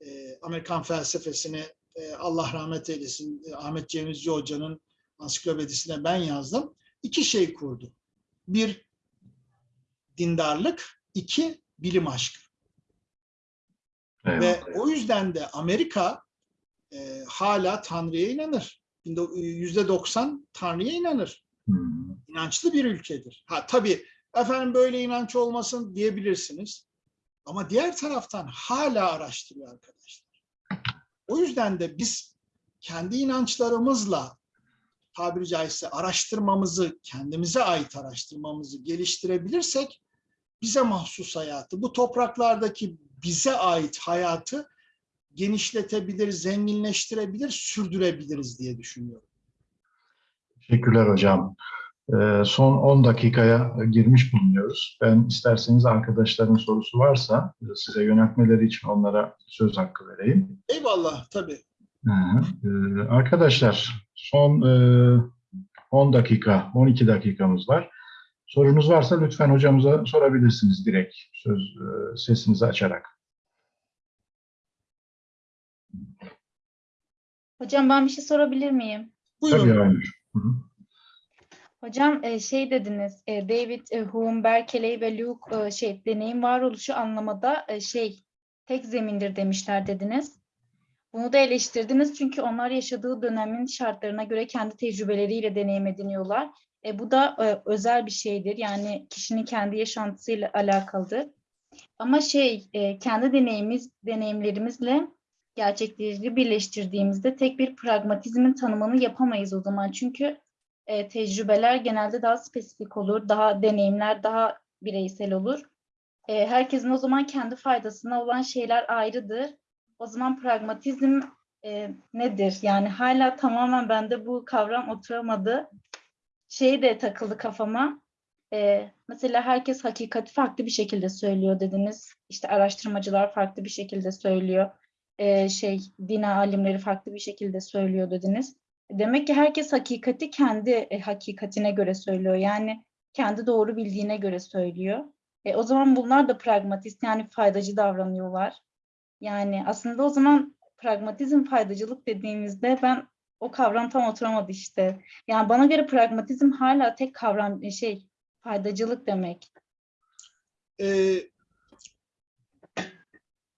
S2: e, Amerikan felsefesini e, Allah rahmet eylesin e, Ahmet Cemizci Hoca'nın ansiklopedisine ben yazdım. İki şey kurdu. Bir dindarlık, iki bilim aşkı.
S1: Eyvallah.
S2: Ve o yüzden de Amerika e, hala Tanrı'ya inanır. Yüzde doksan Tanrı'ya inanır.
S1: Hmm.
S2: İnançlı bir ülkedir. Ha tabii efendim böyle inanç olmasın diyebilirsiniz. Ama diğer taraftan hala araştırıyor arkadaşlar. O yüzden de biz kendi inançlarımızla tabiri caizse araştırmamızı, kendimize ait araştırmamızı geliştirebilirsek bize mahsus hayatı, bu topraklardaki bize ait hayatı genişletebilir, zenginleştirebilir, sürdürebiliriz diye düşünüyorum.
S1: Teşekkürler hocam. Ee, son 10 dakikaya girmiş bulunuyoruz. Ben isterseniz arkadaşların sorusu varsa e, size yöneltmeleri için onlara söz hakkı vereyim.
S2: Eyvallah tabii.
S1: Ee, arkadaşlar son e, 10 dakika, 12 dakikamız var. Sorunuz varsa lütfen hocamıza sorabilirsiniz direkt söz e, sesinizi açarak.
S3: Hocam ben bir şey sorabilir miyim?
S2: Buyurun.
S1: Tabii Aynur. Hı hı.
S3: Hocam e, şey dediniz, e, David e, Hume, Berkeley ve Luke şey deneyim varoluşu anlamada şey tek zemindir demişler dediniz. Bunu da eleştirdiniz çünkü onlar yaşadığı dönemin şartlarına göre kendi tecrübeleriyle deneyim ediniyorlar. E, bu da e, özel bir şeydir. Yani kişinin kendi yaşantısıyla alakalıdır. Ama şey e, kendi deneyimiz deneyimlerimizle gerçekleri birleştirdiğimizde tek bir pragmatizmin tanımını yapamayız o zaman. Çünkü e, tecrübeler genelde daha spesifik olur, daha deneyimler daha bireysel olur. E, herkesin o zaman kendi faydasına olan şeyler ayrıdır. O zaman pragmatizm e, nedir? Yani hala tamamen bende bu kavram oturamadı. Şey de takıldı kafama. E, mesela herkes hakikati farklı bir şekilde söylüyor dediniz. İşte araştırmacılar farklı bir şekilde söylüyor. E, şey din alimleri farklı bir şekilde söylüyor dediniz. Demek ki herkes hakikati kendi e, hakikatine göre söylüyor. Yani kendi doğru bildiğine göre söylüyor. E, o zaman bunlar da pragmatist yani faydacı davranıyorlar. Yani aslında o zaman pragmatizm faydacılık dediğimizde ben o kavram tam oturamadı işte. Yani bana göre pragmatizm hala tek kavram e, şey faydacılık demek.
S2: Ee,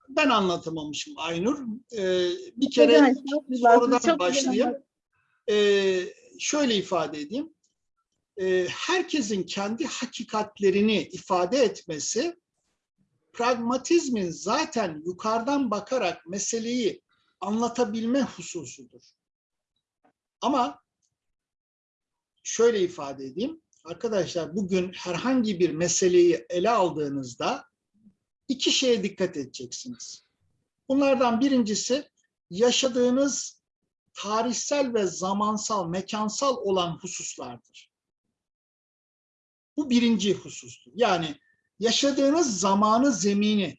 S2: ben anlatamamışım Aynur. Ee, bir kere
S3: güzel,
S2: sorudan başlayayım. Ee, şöyle ifade edeyim. Ee, herkesin kendi hakikatlerini ifade etmesi pragmatizmin zaten yukarıdan bakarak meseleyi anlatabilme hususudur. Ama şöyle ifade edeyim. Arkadaşlar bugün herhangi bir meseleyi ele aldığınızda iki şeye dikkat edeceksiniz. Bunlardan birincisi yaşadığınız tarihsel ve zamansal, mekansal olan hususlardır. Bu birinci husustur. Yani yaşadığınız zamanı, zemini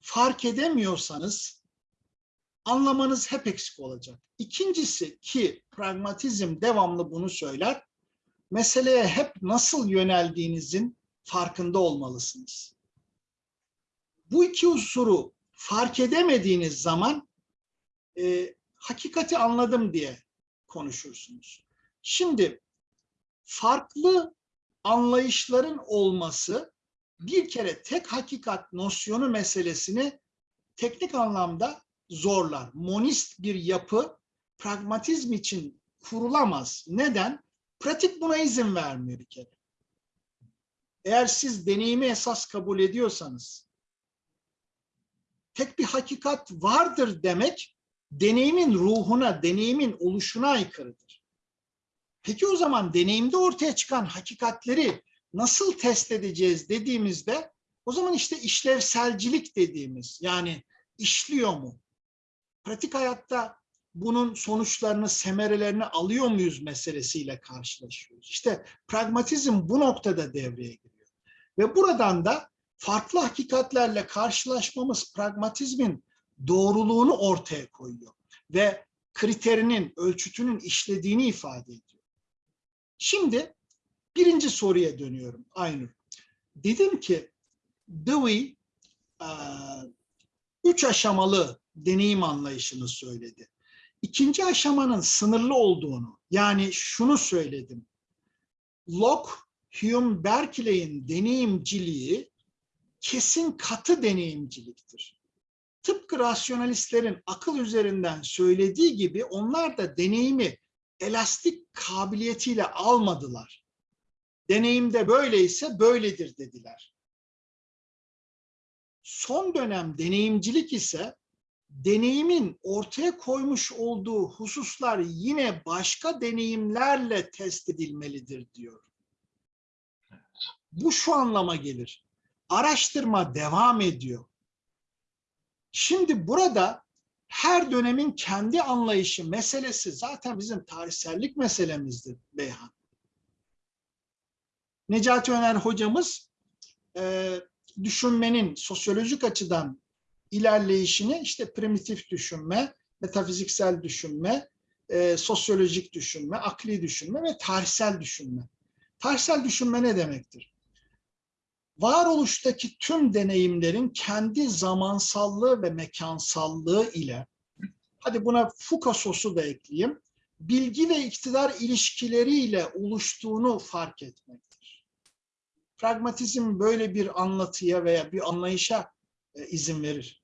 S2: fark edemiyorsanız anlamanız hep eksik olacak. İkincisi ki pragmatizm devamlı bunu söyler, meseleye hep nasıl yöneldiğinizin farkında olmalısınız. Bu iki unsuru fark edemediğiniz zaman e, hakikati anladım diye konuşursunuz. Şimdi farklı anlayışların olması bir kere tek hakikat nosyonu meselesini teknik anlamda zorlar. Monist bir yapı pragmatizm için kurulamaz. Neden? Pratik buna izin vermiyor bir kere. Eğer siz deneyimi esas kabul ediyorsanız, tek bir hakikat vardır demek, deneyimin ruhuna, deneyimin oluşuna aykırıdır. Peki o zaman deneyimde ortaya çıkan hakikatleri nasıl test edeceğiz dediğimizde, o zaman işte işlevselcilik dediğimiz, yani işliyor mu? Pratik hayatta bunun sonuçlarını, semerelerini alıyor muyuz meselesiyle karşılaşıyoruz. İşte pragmatizm bu noktada devreye giriyor. Ve buradan da farklı hakikatlerle karşılaşmamız pragmatizmin doğruluğunu ortaya koyuyor. Ve kriterinin, ölçütünün işlediğini ifade ediyor. Şimdi birinci soruya dönüyorum Aynur. Dedim ki Dewey e, üç aşamalı deneyim anlayışını söyledi. İkinci aşamanın sınırlı olduğunu, yani şunu söyledim. Locke, Hume, Berkeley'in deneyimciliği kesin katı deneyimciliktir. Tıpkı rasyonalistlerin akıl üzerinden söylediği gibi onlar da deneyimi elastik kabiliyetiyle almadılar. Deneyimde böyleyse böyledir dediler. Son dönem deneyimcilik ise deneyimin ortaya koymuş olduğu hususlar yine başka deneyimlerle test edilmelidir diyor. Bu şu anlama gelir. Araştırma devam ediyor. Şimdi burada her dönemin kendi anlayışı meselesi zaten bizim tarihsellik meselemizdir Beyhan. Necati Öner hocamız e, düşünmenin sosyolojik açıdan ilerleyişini işte primitif düşünme, metafiziksel düşünme, e, sosyolojik düşünme, akli düşünme ve tarihsel düşünme. Tarihsel düşünme ne demektir? Varoluştaki tüm deneyimlerin kendi zamansallığı ve mekansallığı ile, hadi buna sosu da ekleyeyim, bilgi ve iktidar ilişkileriyle oluştuğunu fark etmektir. Pragmatizm böyle bir anlatıya veya bir anlayışa e, izin verir.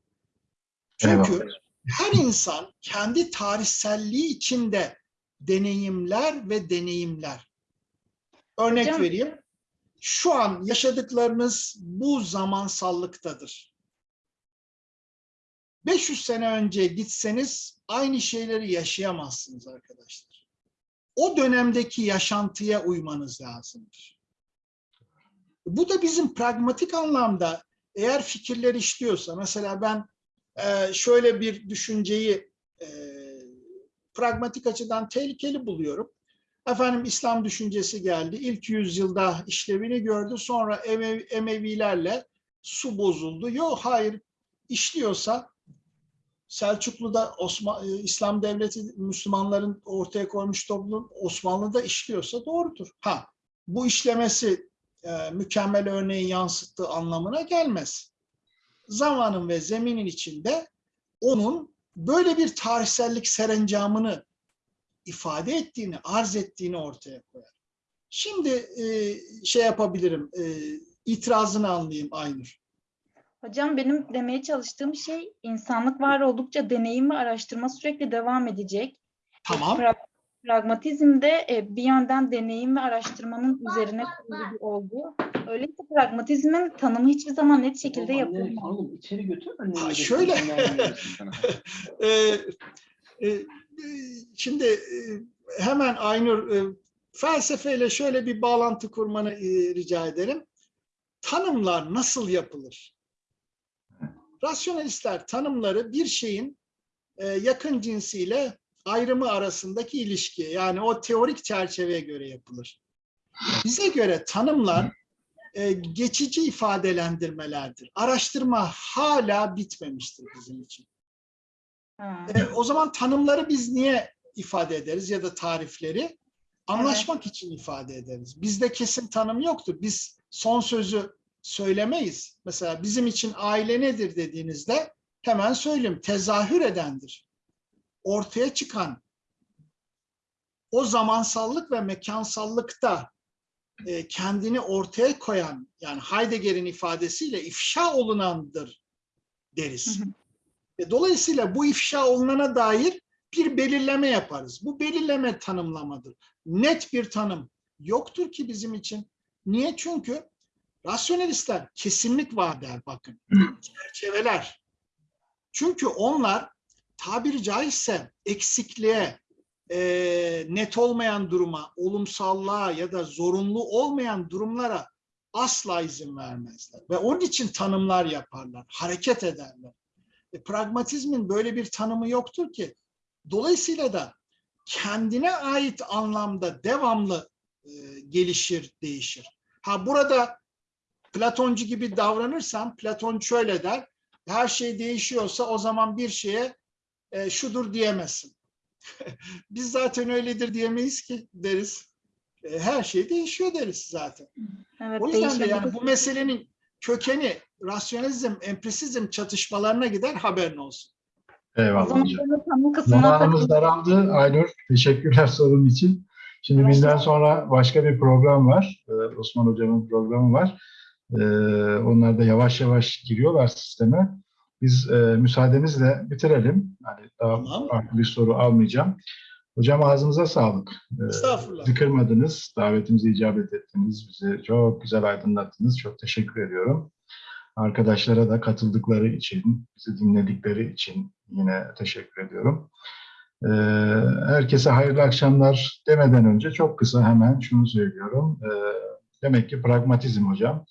S2: Çünkü
S1: Eyvallah.
S2: her insan kendi tarihselliği içinde deneyimler ve deneyimler. Örnek
S3: Hocam-
S2: vereyim. Şu an yaşadıklarınız bu zamansallıktadır. 500 sene önce gitseniz aynı şeyleri yaşayamazsınız arkadaşlar. O dönemdeki yaşantıya uymanız lazımdır. Bu da bizim pragmatik anlamda eğer fikirler işliyorsa, mesela ben e, şöyle bir düşünceyi e, pragmatik açıdan tehlikeli buluyorum. Efendim İslam düşüncesi geldi. İlk yüzyılda işlevini gördü. Sonra Emevi, Emevilerle su bozuldu. Yok hayır işliyorsa Selçuklu'da Osman, e, İslam devleti Müslümanların ortaya koymuş toplum Osmanlı'da işliyorsa doğrudur. Ha bu işlemesi e, mükemmel örneği yansıttığı anlamına gelmez. Zamanın ve zeminin içinde onun böyle bir tarihsellik serencamını ifade ettiğini, arz ettiğini ortaya koyar. Şimdi e, şey yapabilirim, e, itirazını anlayayım Aynur.
S3: Hocam benim demeye çalıştığım şey insanlık var oldukça deneyim ve araştırma sürekli devam edecek.
S2: Tamam.
S3: Pra- pragmatizmde e, bir yönden deneyim ve araştırmanın üzerine kurulu bir olgu. Öyleyse pragmatizmin tanımı hiçbir zaman net şekilde yapılmaz.
S4: Oğlum içeri götür.
S2: Ha, şöyle. [LAUGHS] e, e, şimdi e, hemen Aynur e, felsefeyle şöyle bir bağlantı kurmanı e, rica ederim. Tanımlar nasıl yapılır? Rasyonelistler tanımları bir şeyin yakın cinsiyle ayrımı arasındaki ilişki yani o teorik çerçeveye göre yapılır. Bize göre tanımlar geçici ifadelendirmelerdir. Araştırma hala bitmemiştir bizim için. E, o zaman tanımları biz niye ifade ederiz ya da tarifleri? Anlaşmak için ifade ederiz. Bizde kesin tanım yoktur. Biz son sözü söylemeyiz. Mesela bizim için aile nedir dediğinizde hemen söyleyeyim. Tezahür edendir. Ortaya çıkan o zamansallık ve mekansallıkta e, kendini ortaya koyan yani Heidegger'in ifadesiyle ifşa olunandır deriz.
S3: Hı hı.
S2: E, Dolayısıyla bu ifşa olunana dair bir belirleme yaparız. Bu belirleme tanımlamadır. Net bir tanım yoktur ki bizim için. Niye? Çünkü rasyonelistler kesinlik var der bakın. [CLEARS THROAT] Çerçeveler. Çünkü onlar tabiri caizse eksikliğe, e, net olmayan duruma, olumsallığa ya da zorunlu olmayan durumlara asla izin vermezler. Ve onun için tanımlar yaparlar, hareket ederler. E, pragmatizmin böyle bir tanımı yoktur ki. Dolayısıyla da kendine ait anlamda devamlı e, gelişir, değişir. Ha burada Platoncu gibi davranırsan, Platon şöyle der, her şey değişiyorsa o zaman bir şeye e, şudur diyemezsin. [LAUGHS] Biz zaten öyledir diyemeyiz ki deriz. E, her şey değişiyor deriz zaten.
S3: Evet,
S2: O yüzden de yani bu meselenin kökeni rasyonalizm, empirisizm çatışmalarına gider haberin olsun.
S1: Eyvallah hocam. Zamanımız daraldı Aynur. Teşekkürler [LAUGHS] sorun için. Şimdi
S3: Evet.
S1: bizden sonra başka bir program var. Ee, Osman Hocam'ın programı var. Ee, onlar da yavaş yavaş giriyorlar sisteme. Biz e, müsaadenizle bitirelim. Yani daha
S2: Tamam.
S1: farklı bir soru almayacağım. Hocam ağzınıza sağlık. Ee,
S2: Estağfurullah.
S1: bizi kırmadınız, davetimize icabet ettiniz, bizi çok güzel aydınlattınız. Çok teşekkür ediyorum. Arkadaşlara da katıldıkları için, bizi dinledikleri için yine teşekkür ediyorum. Ee, herkese hayırlı akşamlar demeden önce çok kısa hemen şunu söylüyorum. Ee, demek ki pragmatizm hocam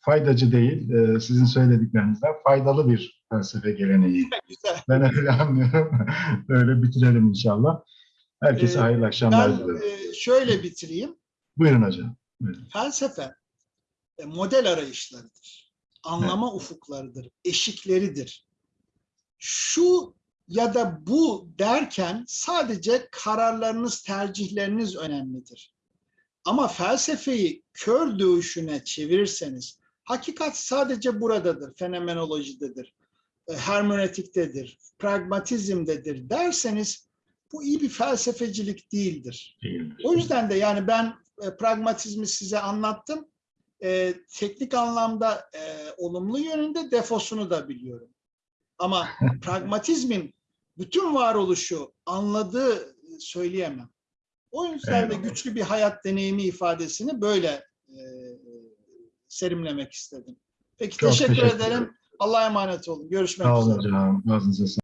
S1: faydacı değil, e, sizin söylediklerinizden faydalı bir felsefe geleneği. Ben öyle anlıyorum. [LAUGHS] Öyle bitirelim inşallah. Herkese
S2: Ee,
S1: hayırlı akşamlar dilerim.
S2: e, şöyle bitireyim.
S1: Buyurun hocam.
S2: Felsefe e, model arayışlarıdır. Anlama ufuklarıdır, eşikleridir. Şu ya da bu derken sadece kararlarınız, tercihleriniz önemlidir. Ama felsefeyi kör dövüşüne çevirirseniz, hakikat sadece buradadır, fenomenolojidedir, e, hermenötiktedir, pragmatizmdedir derseniz bu iyi bir felsefecilik değildir.
S1: Değildir.
S2: O yüzden de yani ben e, pragmatizmi size anlattım. E, teknik anlamda e, olumlu yönünde defosunu da biliyorum. Ama [LAUGHS] pragmatizmin bütün varoluşu anladığı söyleyemem. O yüzden de güçlü bir hayat deneyimi ifadesini böyle e, serimlemek istedim. Peki
S1: Çok
S2: teşekkür,
S1: teşekkür
S2: ederim. Allah'a emanet olun. Görüşmek
S1: Sağ
S2: üzere.
S1: olun hocam.